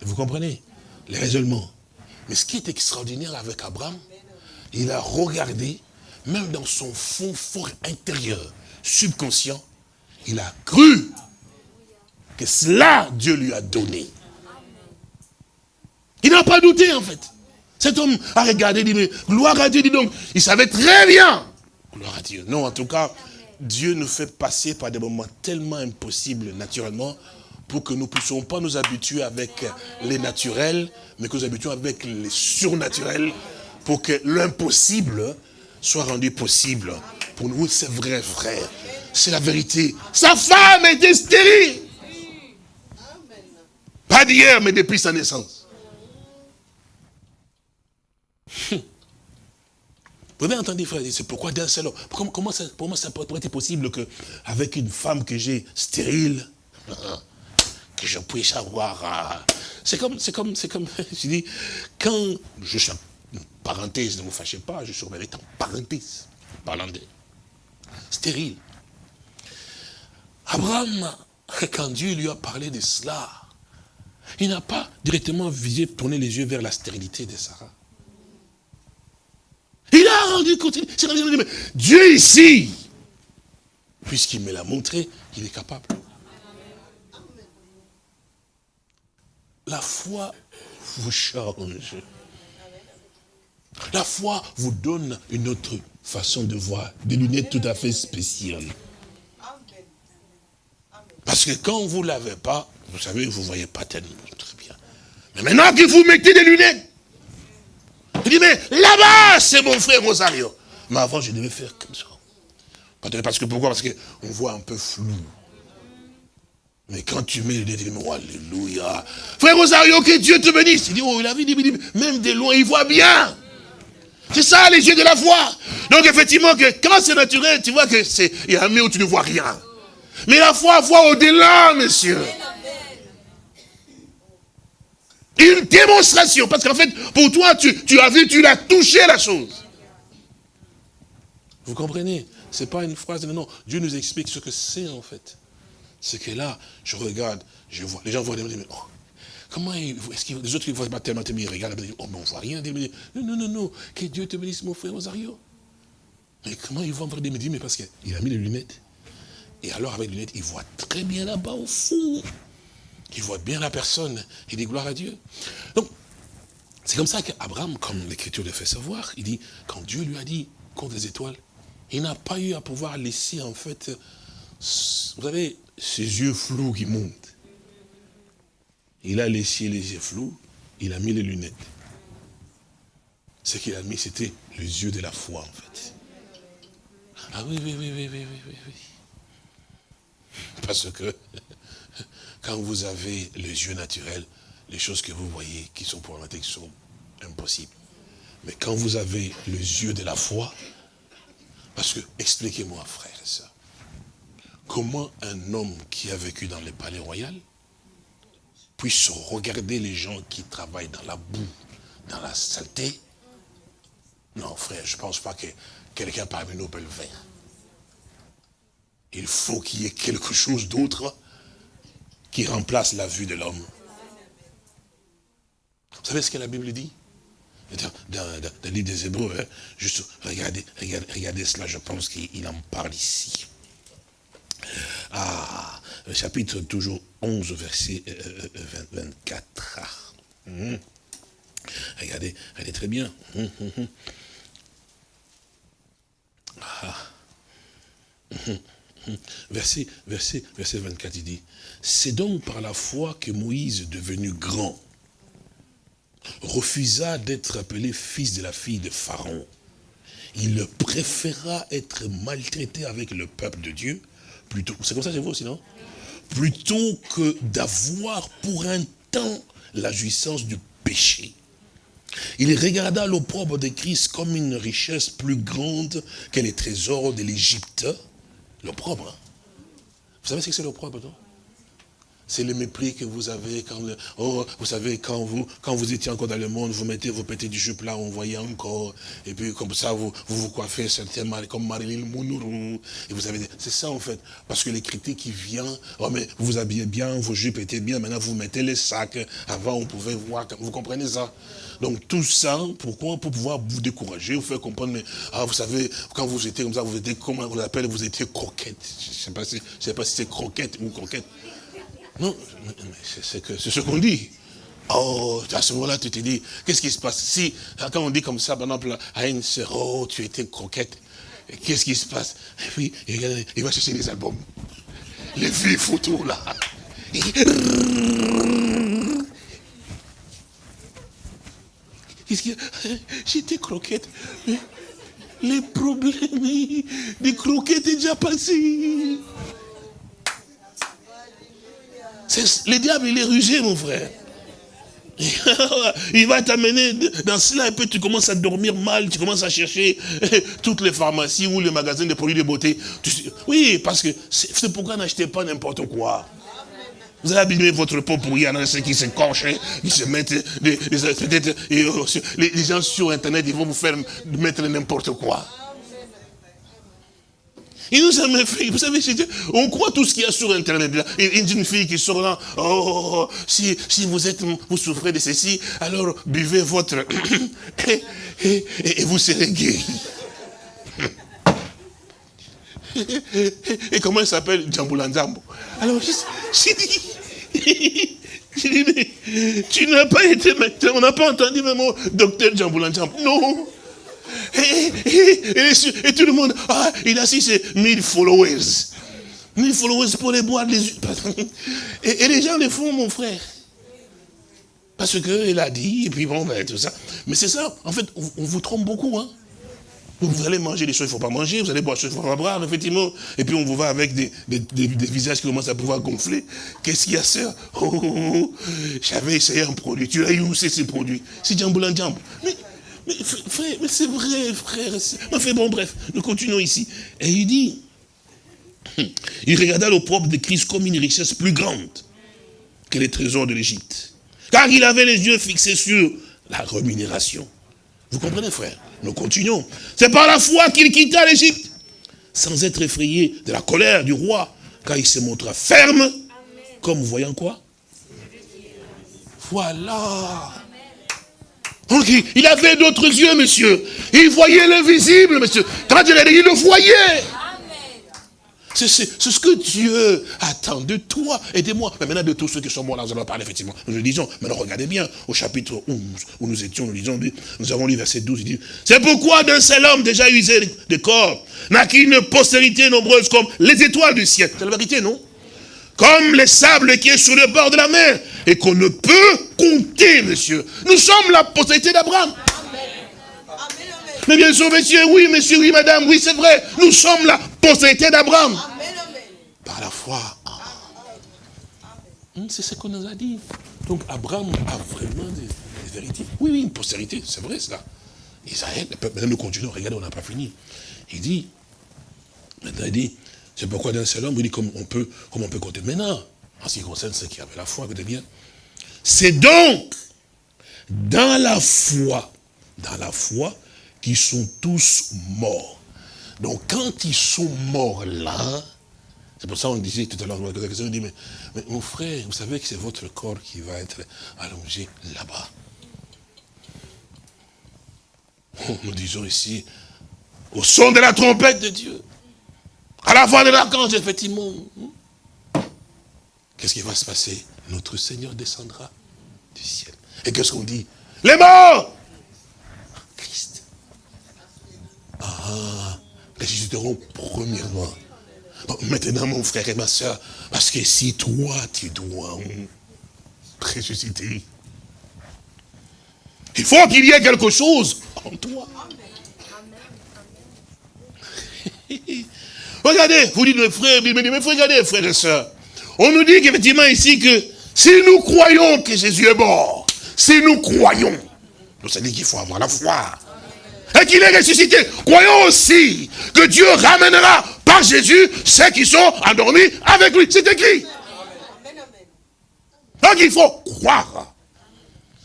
Vous comprenez? Les raisonnements. Mais ce qui est extraordinaire avec Abraham, il a regardé, même dans son fond fort intérieur, subconscient, il a cru que cela, Dieu lui a donné. Il n'a pas douté, en fait. Cet homme a regardé, dit, mais gloire à Dieu, dit donc, il savait très bien. Gloire à Dieu. Non, en tout cas, Dieu nous fait passer par des moments tellement impossibles, naturellement, pour que nous ne puissions pas nous habituer avec les naturels, mais que nous habituions avec les surnaturels, pour que l'impossible soit rendu possible. Pour nous, c'est vrai, frère. C'est la vérité. Sa femme était stérile. Pas d'hier, mais depuis sa naissance. Vous avez entendu, frère, c'est pourquoi d'un seul homme comment, comment ça, Pour moi, ça pourrait être possible qu'avec une femme que j'ai stérile, que je puisse avoir... Euh, c'est comme, c'est comme, c'est comme, je dis, quand je suis en parenthèse, ne vous fâchez pas, je suis en parenthèse, parlant de stérile. Abraham, quand Dieu lui a parlé de cela, il n'a pas directement visé, tourné les yeux vers la stérilité de Sarah. Il a rendu compte, Dieu ici, puisqu'il me l'a montré, il est capable. La foi vous change. La foi vous donne une autre façon de voir, des lunettes tout à fait spéciales. Parce que quand vous ne l'avez pas, vous savez, vous ne voyez pas tellement très bien. Mais maintenant que vous mettez des lunettes, je dis, mais là-bas, c'est mon frère Rosario. Mais avant, je devais faire comme ça. Parce que pourquoi? Parce qu'on voit un peu flou. Mais quand tu mets les lunettes, oh, alléluia. Frère Rosario, que Dieu te bénisse. Il dit, oh, il a vu, même de loin, il voit bien. C'est ça, les yeux de la foi. Donc, effectivement, que quand c'est naturel, tu vois que c'est, y a un où tu ne vois rien. Mais la foi voit au-delà, monsieur. Une démonstration. Parce qu'en fait, pour toi, tu, as vu, tu l'as touché la chose. Vous comprenez? Ce n'est pas une phrase, non, non. Dieu nous explique ce que c'est en fait. C'est que là, je regarde, je vois, les gens voient des mais oh, comment est-ce que les autres qui voient pas tellement ils regardent, oh, mais on ne voit rien. Non, non, non, non, que Dieu te bénisse, mon frère Rosario. Mais comment ils vont voir des mais parce qu'il a mis les lunettes. Et alors, avec les lunettes, il voit très bien là-bas au fond. Il voit bien la personne. Il dit gloire à Dieu. Donc, c'est comme ça qu'Abraham, comme l'Écriture le fait savoir, il dit, quand Dieu lui a dit, compte les étoiles, il n'a pas eu à pouvoir laisser, en fait, vous savez, ses yeux flous qui montent. Il a laissé les yeux flous, il a mis les lunettes. Ce qu'il a mis, c'était les yeux de la foi, en fait. Ah oui, oui, oui, oui, oui, oui, oui. Parce que quand vous avez les yeux naturels, les choses que vous voyez qui sont problématiques sont impossibles. Mais quand vous avez les yeux de la foi, parce que, expliquez-moi, frère et soeur, comment un homme qui a vécu dans les palais royaux puisse regarder les gens qui travaillent dans la boue, dans la saleté? Non, frère, je ne pense pas que quelqu'un parmi nous peut le faire. Il faut qu'il y ait quelque chose d'autre qui remplace la vue de l'homme. Vous savez ce que la Bible dit? Dans, le livre des Hébreux, hein, juste regardez, regardez, cela, je pense qu'il en parle ici. Ah, chapitre toujours 11, verset 24. Euh, euh, hum. Regardez, regardez très bien. Hum, hum, ah. Verset, verset, verset 24, il dit, c'est donc par la foi que Moïse, devenu grand, refusa d'être appelé fils de la fille de Pharaon. Il préféra être maltraité avec le peuple de Dieu, plutôt, c'est comme ça vous aussi, Plutôt que d'avoir pour un temps la jouissance du péché. Il regarda l'opprobre de Christ comme une richesse plus grande que les trésors de l'Égypte, l'opprobre. Vous savez ce que c'est l'opprobre, non? C'est le mépris que vous avez quand, oh, vous savez, quand vous, quand vous étiez encore dans le monde, vous mettez vos petits jupes là, on voyait encore, et puis comme ça, vous vous, coiffez certainement comme Marilyn Monroe, et vous avez, c'est ça en fait, parce que les critiques qui viennent, oh mais vous vous habillez bien, vos jupes étaient bien, maintenant vous mettez les sacs, avant on pouvait voir, vous comprenez ça? Donc tout ça, pourquoi? Pour pouvoir vous décourager, vous faire comprendre, mais, ah, vous savez, quand vous étiez comme ça, vous étiez, comment on l'appelle, vous étiez croquette, je ne sais pas si, si c'est croquette ou croquette, non, c'est ce qu'on dit. Oh, à ce moment-là, tu te dis, qu'est-ce qui se passe? Si, quand on dit comme ça, par exemple, à une sœur, oh, tu étais croquette, qu'est-ce qui se passe? Et puis, il va chercher les albums. Les vieux photos, là. Qu'est-ce qu'il J'étais croquette, mais les problèmes des croquettes est déjà passé. Le diable, il est rusé, mon frère. Il va t'amener dans cela et puis tu commences à dormir mal, tu commences à chercher toutes les pharmacies ou les magasins de produits de beauté. Oui, parce que c'est pourquoi n'achetez pas n'importe quoi. Vous allez abîmer votre peau pour y en ceux qui se cochent, qui se mettent, peut-être, les gens sur Internet, ils vont vous faire mettre n'importe quoi. Il nous a fait, vous savez, on croit tout ce qu'il y a sur Internet. Là. Une fille qui sort là, oh, oh, oh, si, si vous êtes, vous souffrez de ceci, alors buvez votre, et, vous serez guéri. Et, comment elle s'appelle? Djambulanzambo Alors, j'ai dit, dit, mais tu n'as pas été on n'a pas entendu même mot docteur Djambulanzambo. Non, Et, tout le monde, ah, il a ses 1000 followers. 1000 followers pour les boire les et, et les gens le font, mon frère. Parce qu'il a dit, et puis bon, ben, tout ça. Mais c'est ça, en fait, on, vous trompe beaucoup. Hein. Vous allez manger des choses qu'il ne faut pas manger, vous allez boire des choses qu'il ne faut pas boire, effectivement. Et puis on vous va avec des, visages qui commencent à pouvoir gonfler. Qu'est-ce qu'il y a, ça oh, oh, oh, J'avais essayé un produit. Tu as eu où c'est ce produit C'est Djamboulin Djamb. Mais, mais frère, mais c'est vrai, frère. Enfin bon, bref, nous continuons ici. Et il dit, il regarda le propre de Christ comme une richesse plus grande que les trésors de l'Égypte. Car il avait les yeux fixés sur la rémunération. Vous comprenez, frère? Nous continuons. C'est par la foi qu'il quitta l'Égypte, sans être effrayé de la colère du roi, car il se montra ferme, comme voyant quoi? Voilà. Donc, il avait d'autres yeux, monsieur. Il voyait l'invisible, monsieur. Quand il il le voyait. C'est ce que Dieu attend de toi et de moi. Mais maintenant, de tous ceux qui sont morts, là, nous allons parler, effectivement. Nous le disons. Maintenant, regardez bien, au chapitre 11, où nous étions, nous disons, nous avons lu verset 12, il dit, c'est pourquoi d'un seul homme déjà usé de corps, n'a qu'une postérité nombreuse comme les étoiles du ciel. C'est la vérité, non? Comme les sables qui est sur le bord de la mer, et qu'on ne peut compter, monsieur. Nous sommes la postérité d'Abraham. Mais bien sûr, monsieur, oui, monsieur, oui, madame, oui, c'est vrai. Nous sommes la postérité d'Abraham. Par la foi. Hmm, c'est ce qu'on nous a dit. Donc Abraham a vraiment des, vérités. Oui, oui, une postérité, c'est vrai cela. Israël, maintenant nous continuons, regardez, on n'a pas fini. Il dit, maintenant il dit, c'est pourquoi d'un seul homme, il dit comme on peut, comme on peut compter. Maintenant, en ce qui concerne ceux qui avaient la foi, écoutez bien, c'est donc dans la foi, dans la foi, qu'ils sont tous morts. Donc quand ils sont morts là, c'est pour ça qu'on disait tout à l'heure, on dit, mais, mais, mon frère, vous savez que c'est votre corps qui va être allongé là-bas. Nous disons ici, au son de la trompette de Dieu, à la voix de l'archange, effectivement, qu'est-ce qui va se passer? Notre Seigneur descendra du ciel. Et qu'est-ce qu'on dit? Les morts Christ. Ah, ressusciteront premièrement. maintenant, mon frère et ma soeur, parce que si toi, tu dois ressusciter, il faut qu'il y ait quelque chose en toi. regardez, vous dites, mes frères, mais, mais regardez, frères et sœurs. On nous dit qu'effectivement ici que si nous croyons que Jésus est mort, si nous croyons, nous ça dit qu'il faut avoir la foi. Et qu'il est ressuscité. Croyons aussi que Dieu ramènera par Jésus ceux qui sont endormis avec lui. C'est écrit. Donc il faut croire.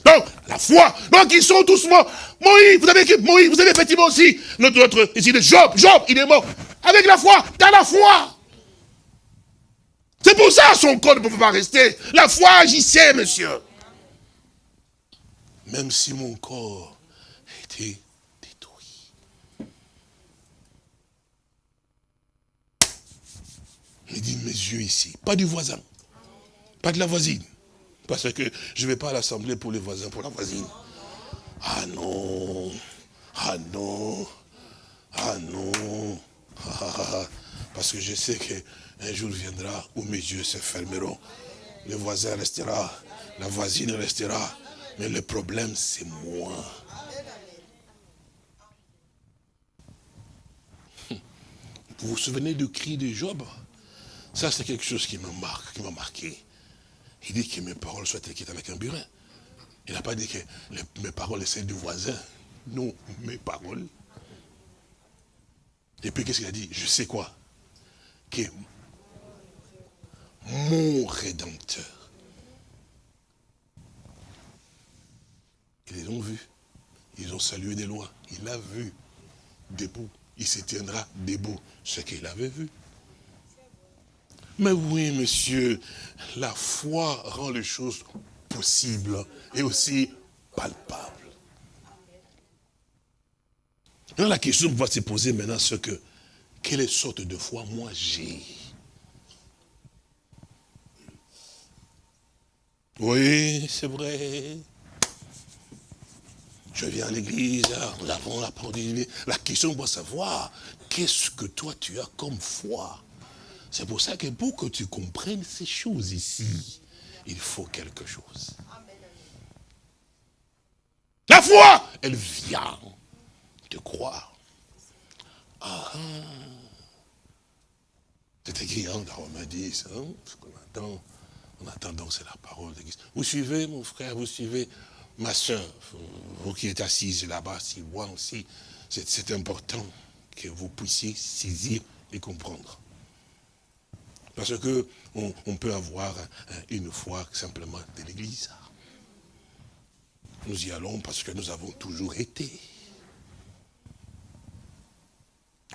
Donc, la foi. Donc, ils sont tous morts. Moïse, vous savez que Moïse, vous avez effectivement aussi notre, notre ici, Job. Job, il est mort. Avec la foi, dans la foi. C'est pour ça son corps ne pouvait pas rester. La foi agissait, monsieur. Même si mon corps était détruit. Il dit mes yeux ici, pas du voisin, pas de la voisine. Parce que je ne vais pas à l'assemblée pour les voisins, pour la voisine. Ah non, ah non, ah non. Parce que je sais qu'un jour viendra où mes yeux se fermeront. Le voisin restera, la voisine restera. Mais le problème, c'est moi. Vous vous souvenez du cri de Job? Ça, c'est quelque chose qui me marque, qui m'a marqué. Il dit que mes paroles soient écrites avec un burin. Il n'a pas dit que mes paroles sont du voisin. Non, mes paroles. Et puis qu'est-ce qu'il a dit? Je sais quoi? Que mon Rédempteur. Ils ont vu. Ils ont salué des lois. Il a vu debout. Il se tiendra debout ce qu'il avait vu. Mais oui, monsieur, la foi rend les choses possibles et aussi palpables. La question va se poser maintenant, c'est que, quelle sorte de foi moi j'ai? Oui, c'est vrai. je viens à l'église, nous avons la parole La question doit savoir, qu'est-ce que toi tu as comme foi? C'est pour ça que pour que tu comprennes ces choses ici, il faut quelque chose. La foi, elle vient de croire. Ah, ah. c'est écrit hein, dans Romains 10, hein, ce qu'on attend. En attendant, c'est la parole de Christ. Vous suivez, mon frère, vous suivez ma soeur, vous qui êtes assise là-bas, si moi aussi, c'est important que vous puissiez saisir et comprendre. Parce que on, peut avoir une foi simplement de l'église. Nous y allons parce que nous avons toujours été.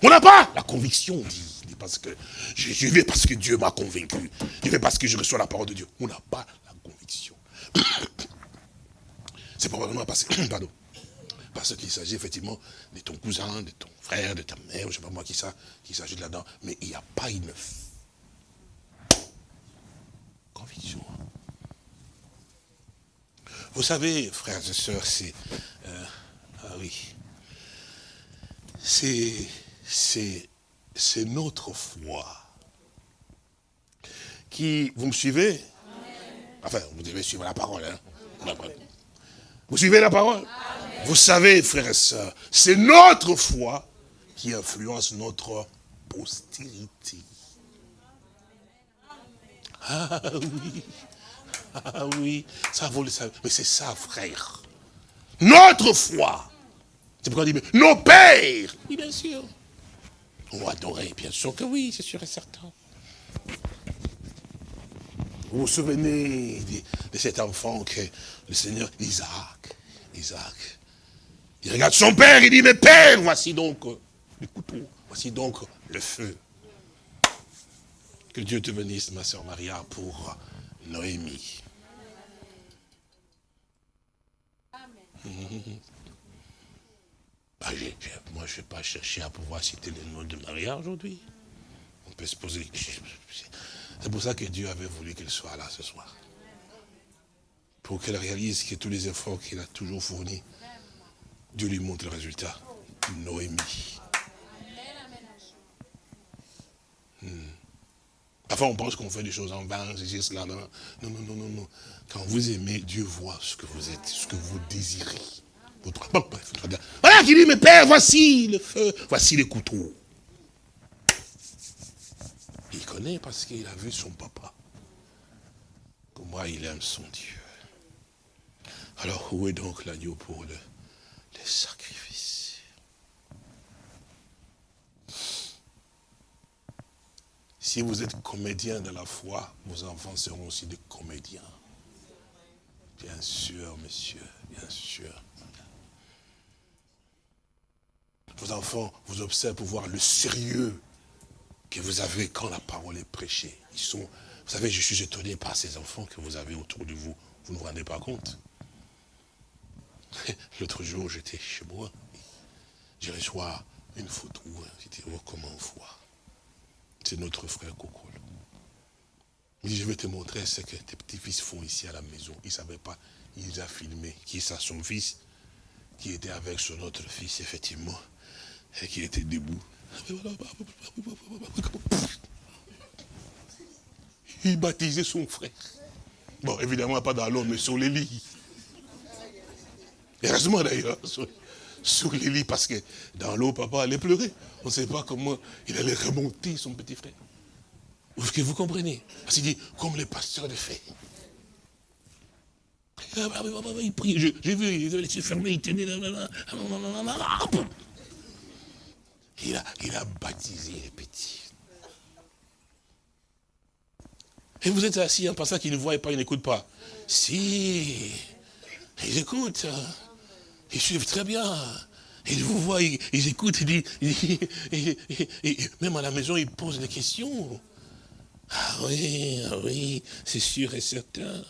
On n'a pas la conviction, dit, parce que je, vais parce que Dieu m'a convaincu. Je vais parce que je reçois la parole de Dieu. On n'a pas la conviction. C'est probablement parce, pardon, parce qu'il s'agit effectivement de ton cousin, de ton frère, de ta mère, je ne sais pas moi qui ça, qui s'agit là-dedans. Mais il n'y a pas une Vous savez, frères et sœurs, c'est... Euh, ah oui. C'est... C'est notre foi. Qui... Vous me suivez? Enfin, vous devez suivre la parole. Hein vous suivez la parole? Vous savez, frères et sœurs, c'est notre foi qui influence notre postérité. Ah oui, ah oui, ça vous le savez. Mais c'est ça, frère. Notre foi. C'est pourquoi on dit, nos pères. Oui, bien sûr. On adorer, bien sûr que oui, c'est sûr et certain. Vous vous souvenez de, cet enfant que le Seigneur, Isaac, Isaac, il regarde son père, il dit, mais père, voici donc le couteau, voici donc le feu. Que Dieu te bénisse, ma soeur Maria, pour Noémie. Bah, moi, je ne vais pas chercher à pouvoir citer le nom de Maria aujourd'hui. On peut se poser... C'est pour ça que Dieu avait voulu qu'elle soit là ce soir. Pour qu'elle réalise que tous les efforts qu'il a toujours fournis, Dieu lui montre le résultat. Noémie. Hmm. Parfois, on pense qu'on fait des choses en vain, c'est cela. Non, non, non, non, non. Quand vous aimez, Dieu voit ce que vous êtes, ce que vous désirez. Voilà qui dit, mais père, voici le feu, voici les couteaux. Il connaît parce qu'il a vu son papa. Comment il aime son Dieu. Alors, où est donc l'agneau pour le, les sacrifices Si vous êtes comédien de la foi, vos enfants seront aussi des comédiens. Bien sûr, monsieur, bien sûr. Vos enfants vous observent pour voir le sérieux que vous avez quand la parole est prêchée. Ils sont, vous savez, je suis étonné par ces enfants que vous avez autour de vous. Vous ne vous rendez pas compte? L'autre jour, j'étais chez moi. J'ai reçu une photo. J'ai dit, oh, comment on voit? C'est notre frère Coco. Il dit, je vais te montrer ce que tes petits-fils font ici à la maison. Il ne savait pas. Il a filmés. Qui ça, son fils? Qui était avec son autre fils, effectivement. Et qui était debout. Il baptisait son frère. Bon, évidemment, pas dans l'eau, mais sur les lits. Heureusement d'ailleurs, les lits, parce que dans l'eau, papa allait pleurer. On ne sait pas comment il allait remonter son petit frère. Est-ce que vous comprenez? Parce qu'il dit, comme les pasteurs de fait. Il prie, j'ai vu, il avait les yeux fermés, il tenait il a, il a baptisé les petits. Et vous êtes assis en pensant qu'ils ne voient pas, ils n'écoutent pas. Si, ils écoutent. Ils suivent très bien. Ils vous voient, ils, écoutent, ils, disent, même à la maison, ils posent des questions. Ah oui, ah oui, c'est sûr et certain.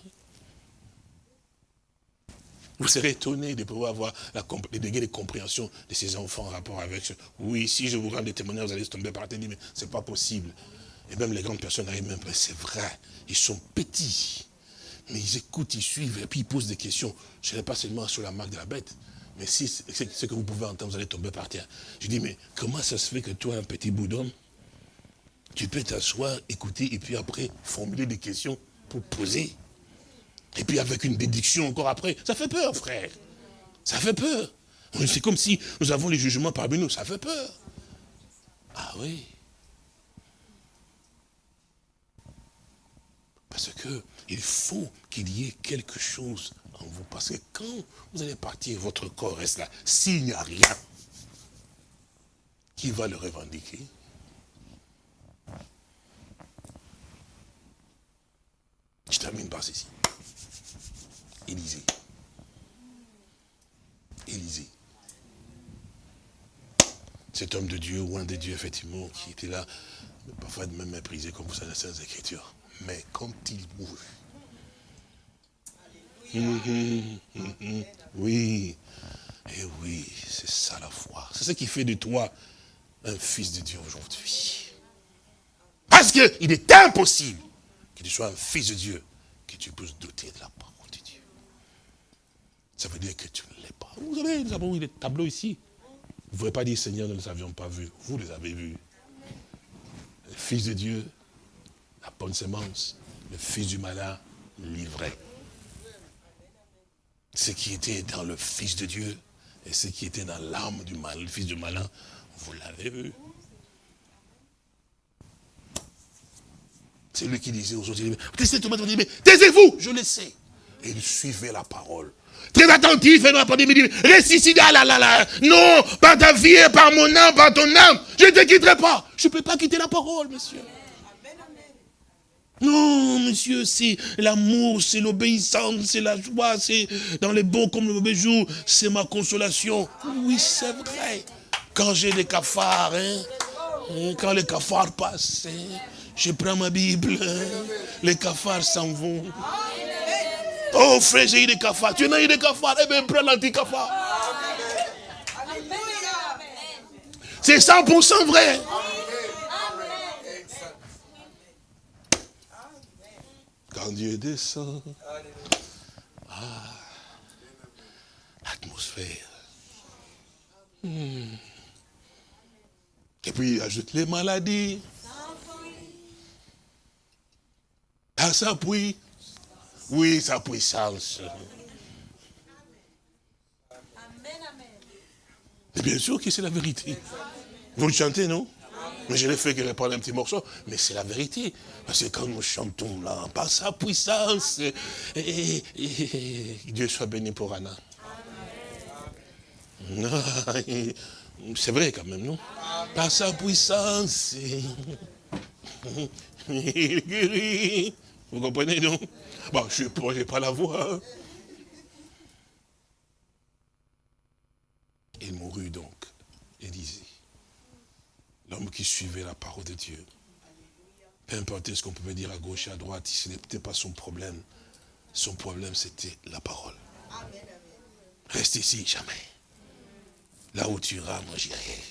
Vous serez étonné de pouvoir avoir la, les degrés de compréhension de ces enfants en rapport avec ce. Oui, si je vous rends des témoignages, vous allez tomber par terre, mais c'est pas possible. Et même les grandes personnes arrivent même, c'est vrai, ils sont petits. Mais ils écoutent, ils suivent, et puis ils posent des questions. Ce n'est pas seulement sur la marque de la bête, mais si ce que vous pouvez entendre, vous allez tomber par terre. Je dis, mais comment ça se fait que toi, un petit bout d'homme, tu peux t'asseoir, écouter, et puis après, formuler des questions pour poser? Et puis avec une déduction encore après? Ça fait peur, frère. Ça fait peur. C'est comme si nous avons les jugements parmi nous. Ça fait peur. Ah oui. Parce que il faut qu'il y ait quelque chose en vous. Parce que quand vous allez partir, votre corps reste là. S'il n'y a rien, qui va le revendiquer Je termine par ceci. Élisée. Élisée. Cet homme de Dieu, ou un des dieux, effectivement, qui était là, parfois même méprisé, comme vous savez, dans les Écritures. Mais quand il mourut, oui, et oui, c'est ça la foi. C'est ce qui fait de toi un fils de Dieu aujourd'hui. Parce qu'il est impossible que tu sois un fils de Dieu, que tu puisses douter de la parole de Dieu. Ça veut dire que tu ne l'es pas. Vous savez, nous avons eu des tableaux ici. Vous ne pouvez pas dire, Seigneur, nous ne les avions pas vus. Vous les avez vus. Le Fils de Dieu, la bonne semence, le Fils du malin, livré. Ce qui était dans le Fils de Dieu et ce qui était dans l'âme du mal, le Fils du malin, vous l'avez vu. C'est lui qui disait aux autres, taisez-vous, je le sais. Et il suivait la parole. Très attentif, et non, pas dit, reste ici, là, là, là, Non, par ta vie et par mon âme, par ton âme, je ne te quitterai pas. Je ne peux pas quitter la parole, monsieur. Non, monsieur, c'est l'amour, c'est l'obéissance, c'est la joie, c'est dans les bons comme les mauvais jours, c'est ma consolation. Oui, c'est vrai. Quand j'ai des cafards, hein, hein, quand les cafards passent, hein, je prends ma Bible, les cafards s'en vont. Oh frère, j'ai eu des cafards. Tu n'as eu des cafards? Eh bien, prends l'anti-cafard. C'est 100% vrai. Quand Dieu descend, ah, l'atmosphère. Hmm. Et puis, ajoute les maladies. Ah, ça s'appuie. Oui, sa puissance. Et bien sûr que c'est la vérité. Vous le chantez, non? Mais je l'ai fait qu'elle parle un petit morceau, mais c'est la vérité. Parce que quand nous chantons là, par sa puissance, et, Dieu soit béni pour Anna. C'est vrai quand même, non? Par sa puissance, il guérit. Vous comprenez, non? Bon, je n'ai pas la voix. Hein. Il mourut donc, Élisée. L'homme qui suivait la parole de Dieu. Peu importe ce qu'on pouvait dire à gauche et à droite, ce n'était pas son problème. Son problème, c'était la parole. Reste ici, jamais. Là où tu iras, moi j'irai.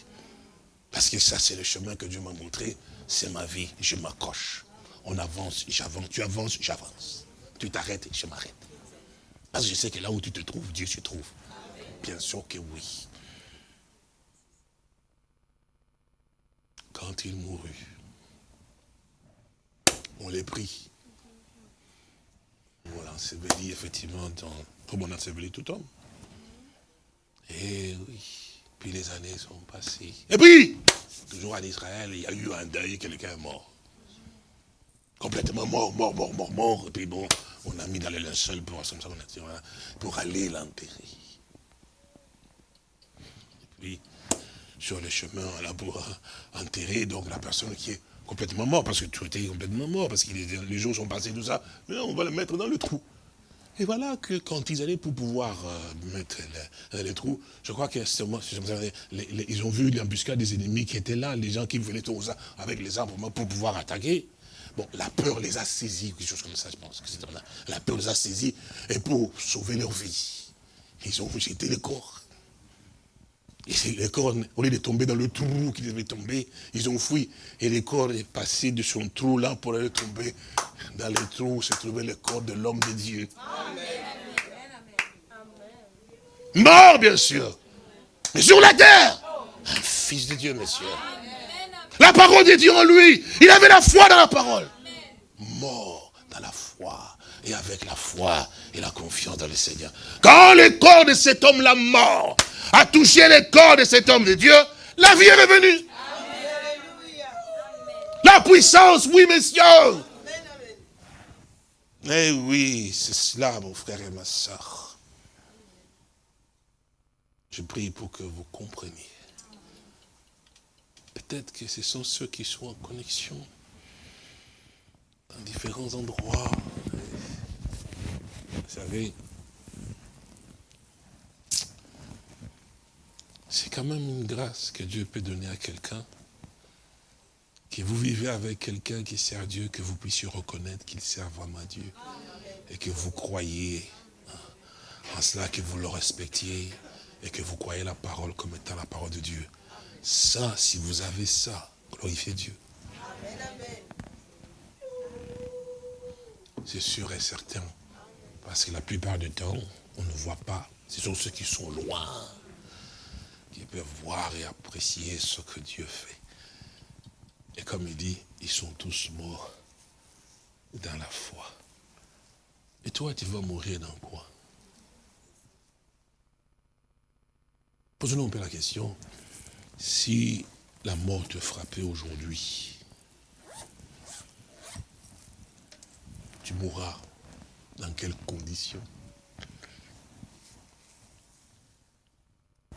Parce que ça, c'est le chemin que Dieu m'a montré. C'est ma vie, je m'accroche. On avance, j'avance, tu avances, j'avance. Tu t'arrêtes, je m'arrête. Parce que je sais que là où tu te trouves, Dieu se trouve. Bien sûr que oui. Quand il mourut, on les prit. On l'ensevelit effectivement dans, comme on ensevelit tout homme. Et oui, puis les années sont passées. Et puis, toujours en Israël, il y a eu un deuil, quelqu'un est mort. Complètement mort, mort, mort, mort, mort. Et puis bon, on a mis dans le linceul pour, pour aller l'enterrer. Et puis, sur le chemin, là, pour enterrer donc la personne qui est complètement morte, parce que tout était complètement mort, parce que les, jours sont passés, tout ça. Mais on va le mettre dans le trou. Et voilà que quand ils allaient pour pouvoir euh, mettre le, les trous, je crois que ils ont vu l'embuscade des ennemis qui étaient là, les gens qui venaient avec les armes pour pouvoir attaquer. Bon, la peur les a saisis, quelque chose comme ça, je pense. que la, la peur les a saisis, et pour sauver leur vie, ils ont jeté le corps. Et le corps, au lieu de tomber dans le trou qui devait tomber, ils ont fui. Et le corps est passé de son trou là pour aller tomber dans le trou où se trouvait le corps de l'homme de Dieu. Mort, bien sûr. Mais sur la terre, un fils de Dieu, monsieur. La parole de Dieu en lui. Il avait la foi dans la parole. Mort dans la foi. Et avec la foi et la confiance dans le Seigneur. Quand le corps de cet homme-là mort a touché le corps de cet homme de Dieu, la vie est revenue. La puissance, oui, messieurs. Eh oui, c'est cela, mon frère et ma soeur. Je prie pour que vous compreniez. Peut-être que ce sont ceux qui sont en connexion dans différents endroits. Vous savez, c'est quand même une grâce que Dieu peut donner à quelqu'un. Que vous vivez avec quelqu'un qui sert Dieu, que vous puissiez reconnaître qu'il sert vraiment Dieu. Et que vous croyez en cela, que vous le respectiez et que vous croyez la parole comme étant la parole de Dieu. Ça, si vous avez ça, glorifiez Dieu. C'est sûr et certain. Parce que la plupart du temps, on ne voit pas. Ce sont ceux qui sont loin qui peuvent voir et apprécier ce que Dieu fait. Et comme il dit, ils sont tous morts dans la foi. Et toi, tu vas mourir dans quoi? Posons-nous un peu la question. Si la mort te frappait aujourd'hui, tu mourras dans quelles conditions?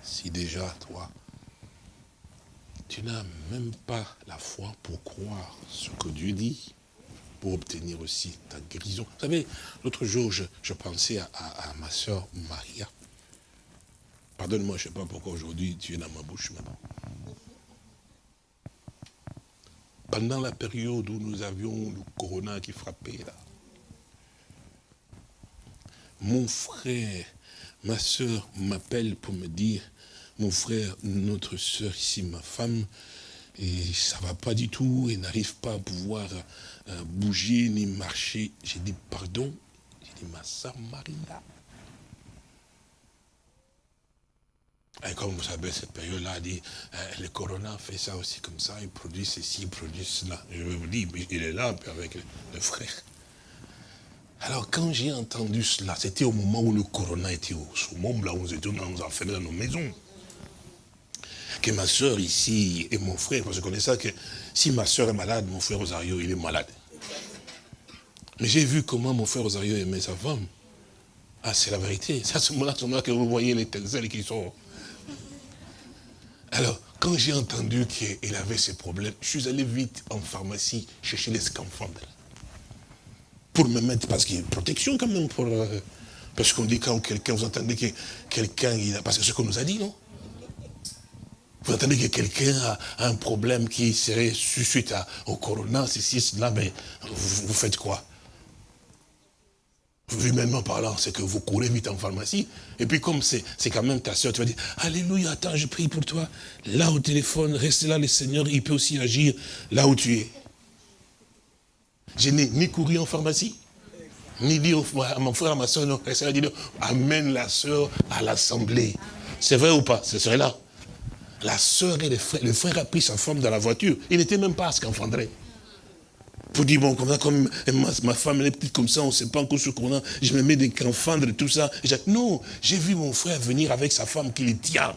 Si déjà, toi, tu n'as même pas la foi pour croire ce que Dieu dit, pour obtenir aussi ta guérison. Vous savez, l'autre jour, je, pensais à, à, ma soeur Maria. Pardonne-moi, je ne sais pas pourquoi aujourd'hui tu es dans ma bouche maintenant. Pendant la période où nous avions le corona qui frappait là, mon frère, ma soeur m'appelle pour me dire, mon frère, notre soeur ici, ma femme, et ça va pas du tout, elle n'arrive pas à pouvoir euh, bouger ni marcher. J'ai dit, pardon, j'ai dit, ma soeur Marina. Et comme vous savez, cette période-là, dit, euh, le corona fait ça aussi comme ça, il produit ceci, il produit cela. Je vous dis, il est là avec le frère. Alors quand j'ai entendu cela, c'était au moment où le corona était au summum, là où nous étions nous enfermés dans nos maisons. Que ma soeur ici et mon frère, parce que je connais ça, que si ma soeur est malade, mon frère Rosario, il est malade. Mais j'ai vu comment mon frère Rosario aimait sa femme. Ah, c'est la vérité. C'est à ce moment-là que vous voyez les étincelles qui sont... Alors, quand j'ai entendu qu'il avait ces problèmes, je suis allé vite en pharmacie chercher les scaphandres pour me mettre, parce qu'il y a une protection quand même pour... Euh, parce qu'on dit quand quelqu'un, vous entendez que quelqu'un, parce que ce qu'on nous a dit, non? Vous entendez que quelqu'un a, un problème qui serait suite au corona, ceci, cela, mais vous, faites quoi? Humainement parlant, c'est que vous courez vite en pharmacie, et puis comme c'est quand même ta soeur, tu vas dire, Alléluia, attends, je prie pour toi. Là au téléphone, reste là, le Seigneur, il peut aussi agir là où tu es. Je n'ai ni couru en pharmacie, ni dit à mon frère, à ma soeur, non, elle dit, amène la soeur à l'assemblée. C'est vrai ou pas? Ce serait là. La soeur et le frère, le frère a pris sa femme dans la voiture. Il n'était même pas à scaphandrer. Pour dire, bon, comme, ma, femme, elle est petite comme ça, on ne sait pas encore ce qu'on a, je me mets des scaphandres et tout ça. non, j'ai vu mon frère venir avec sa femme qui le tient.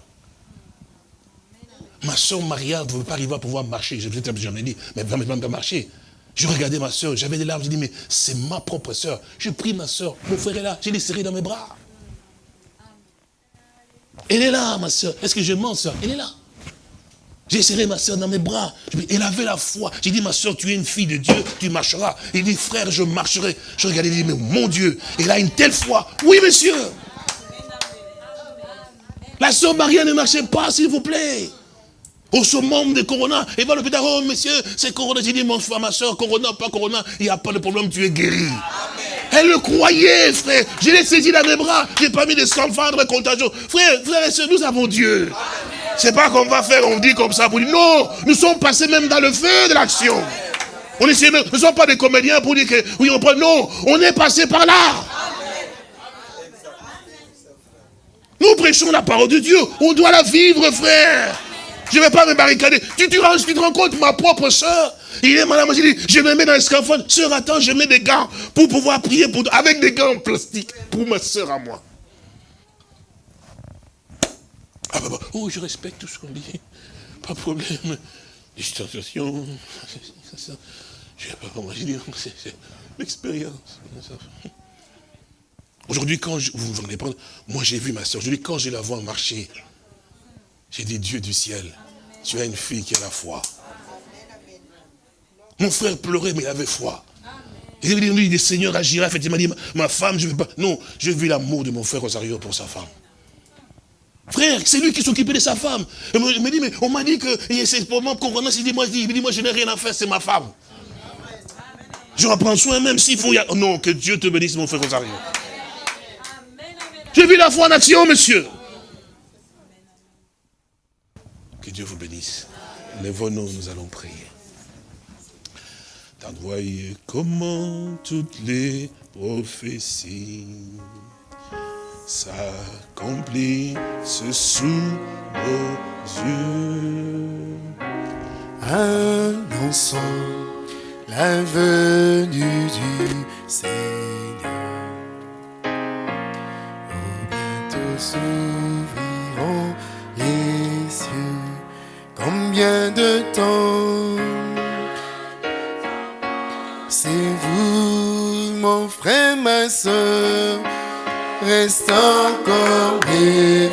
Ma soeur Maria ne veut pas arriver à pouvoir marcher. J'en ai dit, mais elle ne va pas marcher. Je regardais ma soeur, j'avais des larmes, j'ai dit, mais c'est ma propre soeur. Je prie ma soeur, mon frère est là, j'ai l'ai serré dans mes bras. Elle est là, ma soeur. Est-ce que je mens, soeur Elle est là. J'ai serré ma soeur dans mes bras. Elle avait la foi. J'ai dit, ma soeur, tu es une fille de Dieu, tu marcheras. Il dit, frère, je marcherai. Je regardais, il dit, mais mon Dieu, elle a une telle foi. Oui, monsieur. La soeur Maria ne marchait pas, s'il vous plaît au summum de Corona. Et va l'hôpital, oh monsieur, c'est Corona. J'ai dit, mon frère, ma soeur, Corona, pas Corona, il n'y a pas de problème, tu es guéri. Elle le croyait, frère. Je l'ai saisi dans mes bras. Je n'ai pas mis de de contagion. Frère, frère et soeur, nous avons Dieu. C'est pas qu'on va faire, on dit comme ça pour dire, non, nous sommes passés même dans le feu de l'action. On est, nous ne sommes pas des comédiens pour dire que, oui, on prend, non, on est passé par là. Nous prêchons la parole de Dieu. On doit la vivre, frère. Je ne vais pas me barricader. Tu, tu, tu te rends compte, ma propre soeur, il est malade, je, je me mets dans scaphandre. Sœur, attends, je mets des gants pour pouvoir prier pour, avec des gants en plastique pour ma soeur à moi. Ah oh, je respecte tout ce qu'on dit. Pas de problème. Distanciation. Je ne pas comment dire. C'est l'expérience. Aujourd'hui, quand je, vous vous prendre, moi j'ai vu ma soeur, aujourd'hui quand je la vois marcher, j'ai dit Dieu du ciel, tu as une fille qui a la foi. Mon frère pleurait, mais il avait foi. Il dit, le Seigneur agira, il m'a dit, ma femme, je ne veux pas. Non, je vis l'amour de mon frère Rosario pour sa femme. Frère, c'est lui qui s'occupait de sa femme. Il me dit, mais on m'a dit que c'est pour moi convenance. Il dit, moi, il dit, moi, je n'ai rien à faire, c'est ma femme. Je reprends soin même s'il faut. Oh non, que Dieu te bénisse, mon frère Rosario. J'ai vu la foi en action, monsieur. Que Dieu vous bénisse. Lèvons-nous, nous allons prier. Voyez comment toutes les prophéties s'accomplissent sous nos yeux. Annonçons la venue du Seigneur. Oh, bientôt s'ouvriront. De temps c'est vous, mon frère, ma soeur, reste encore mes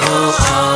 serons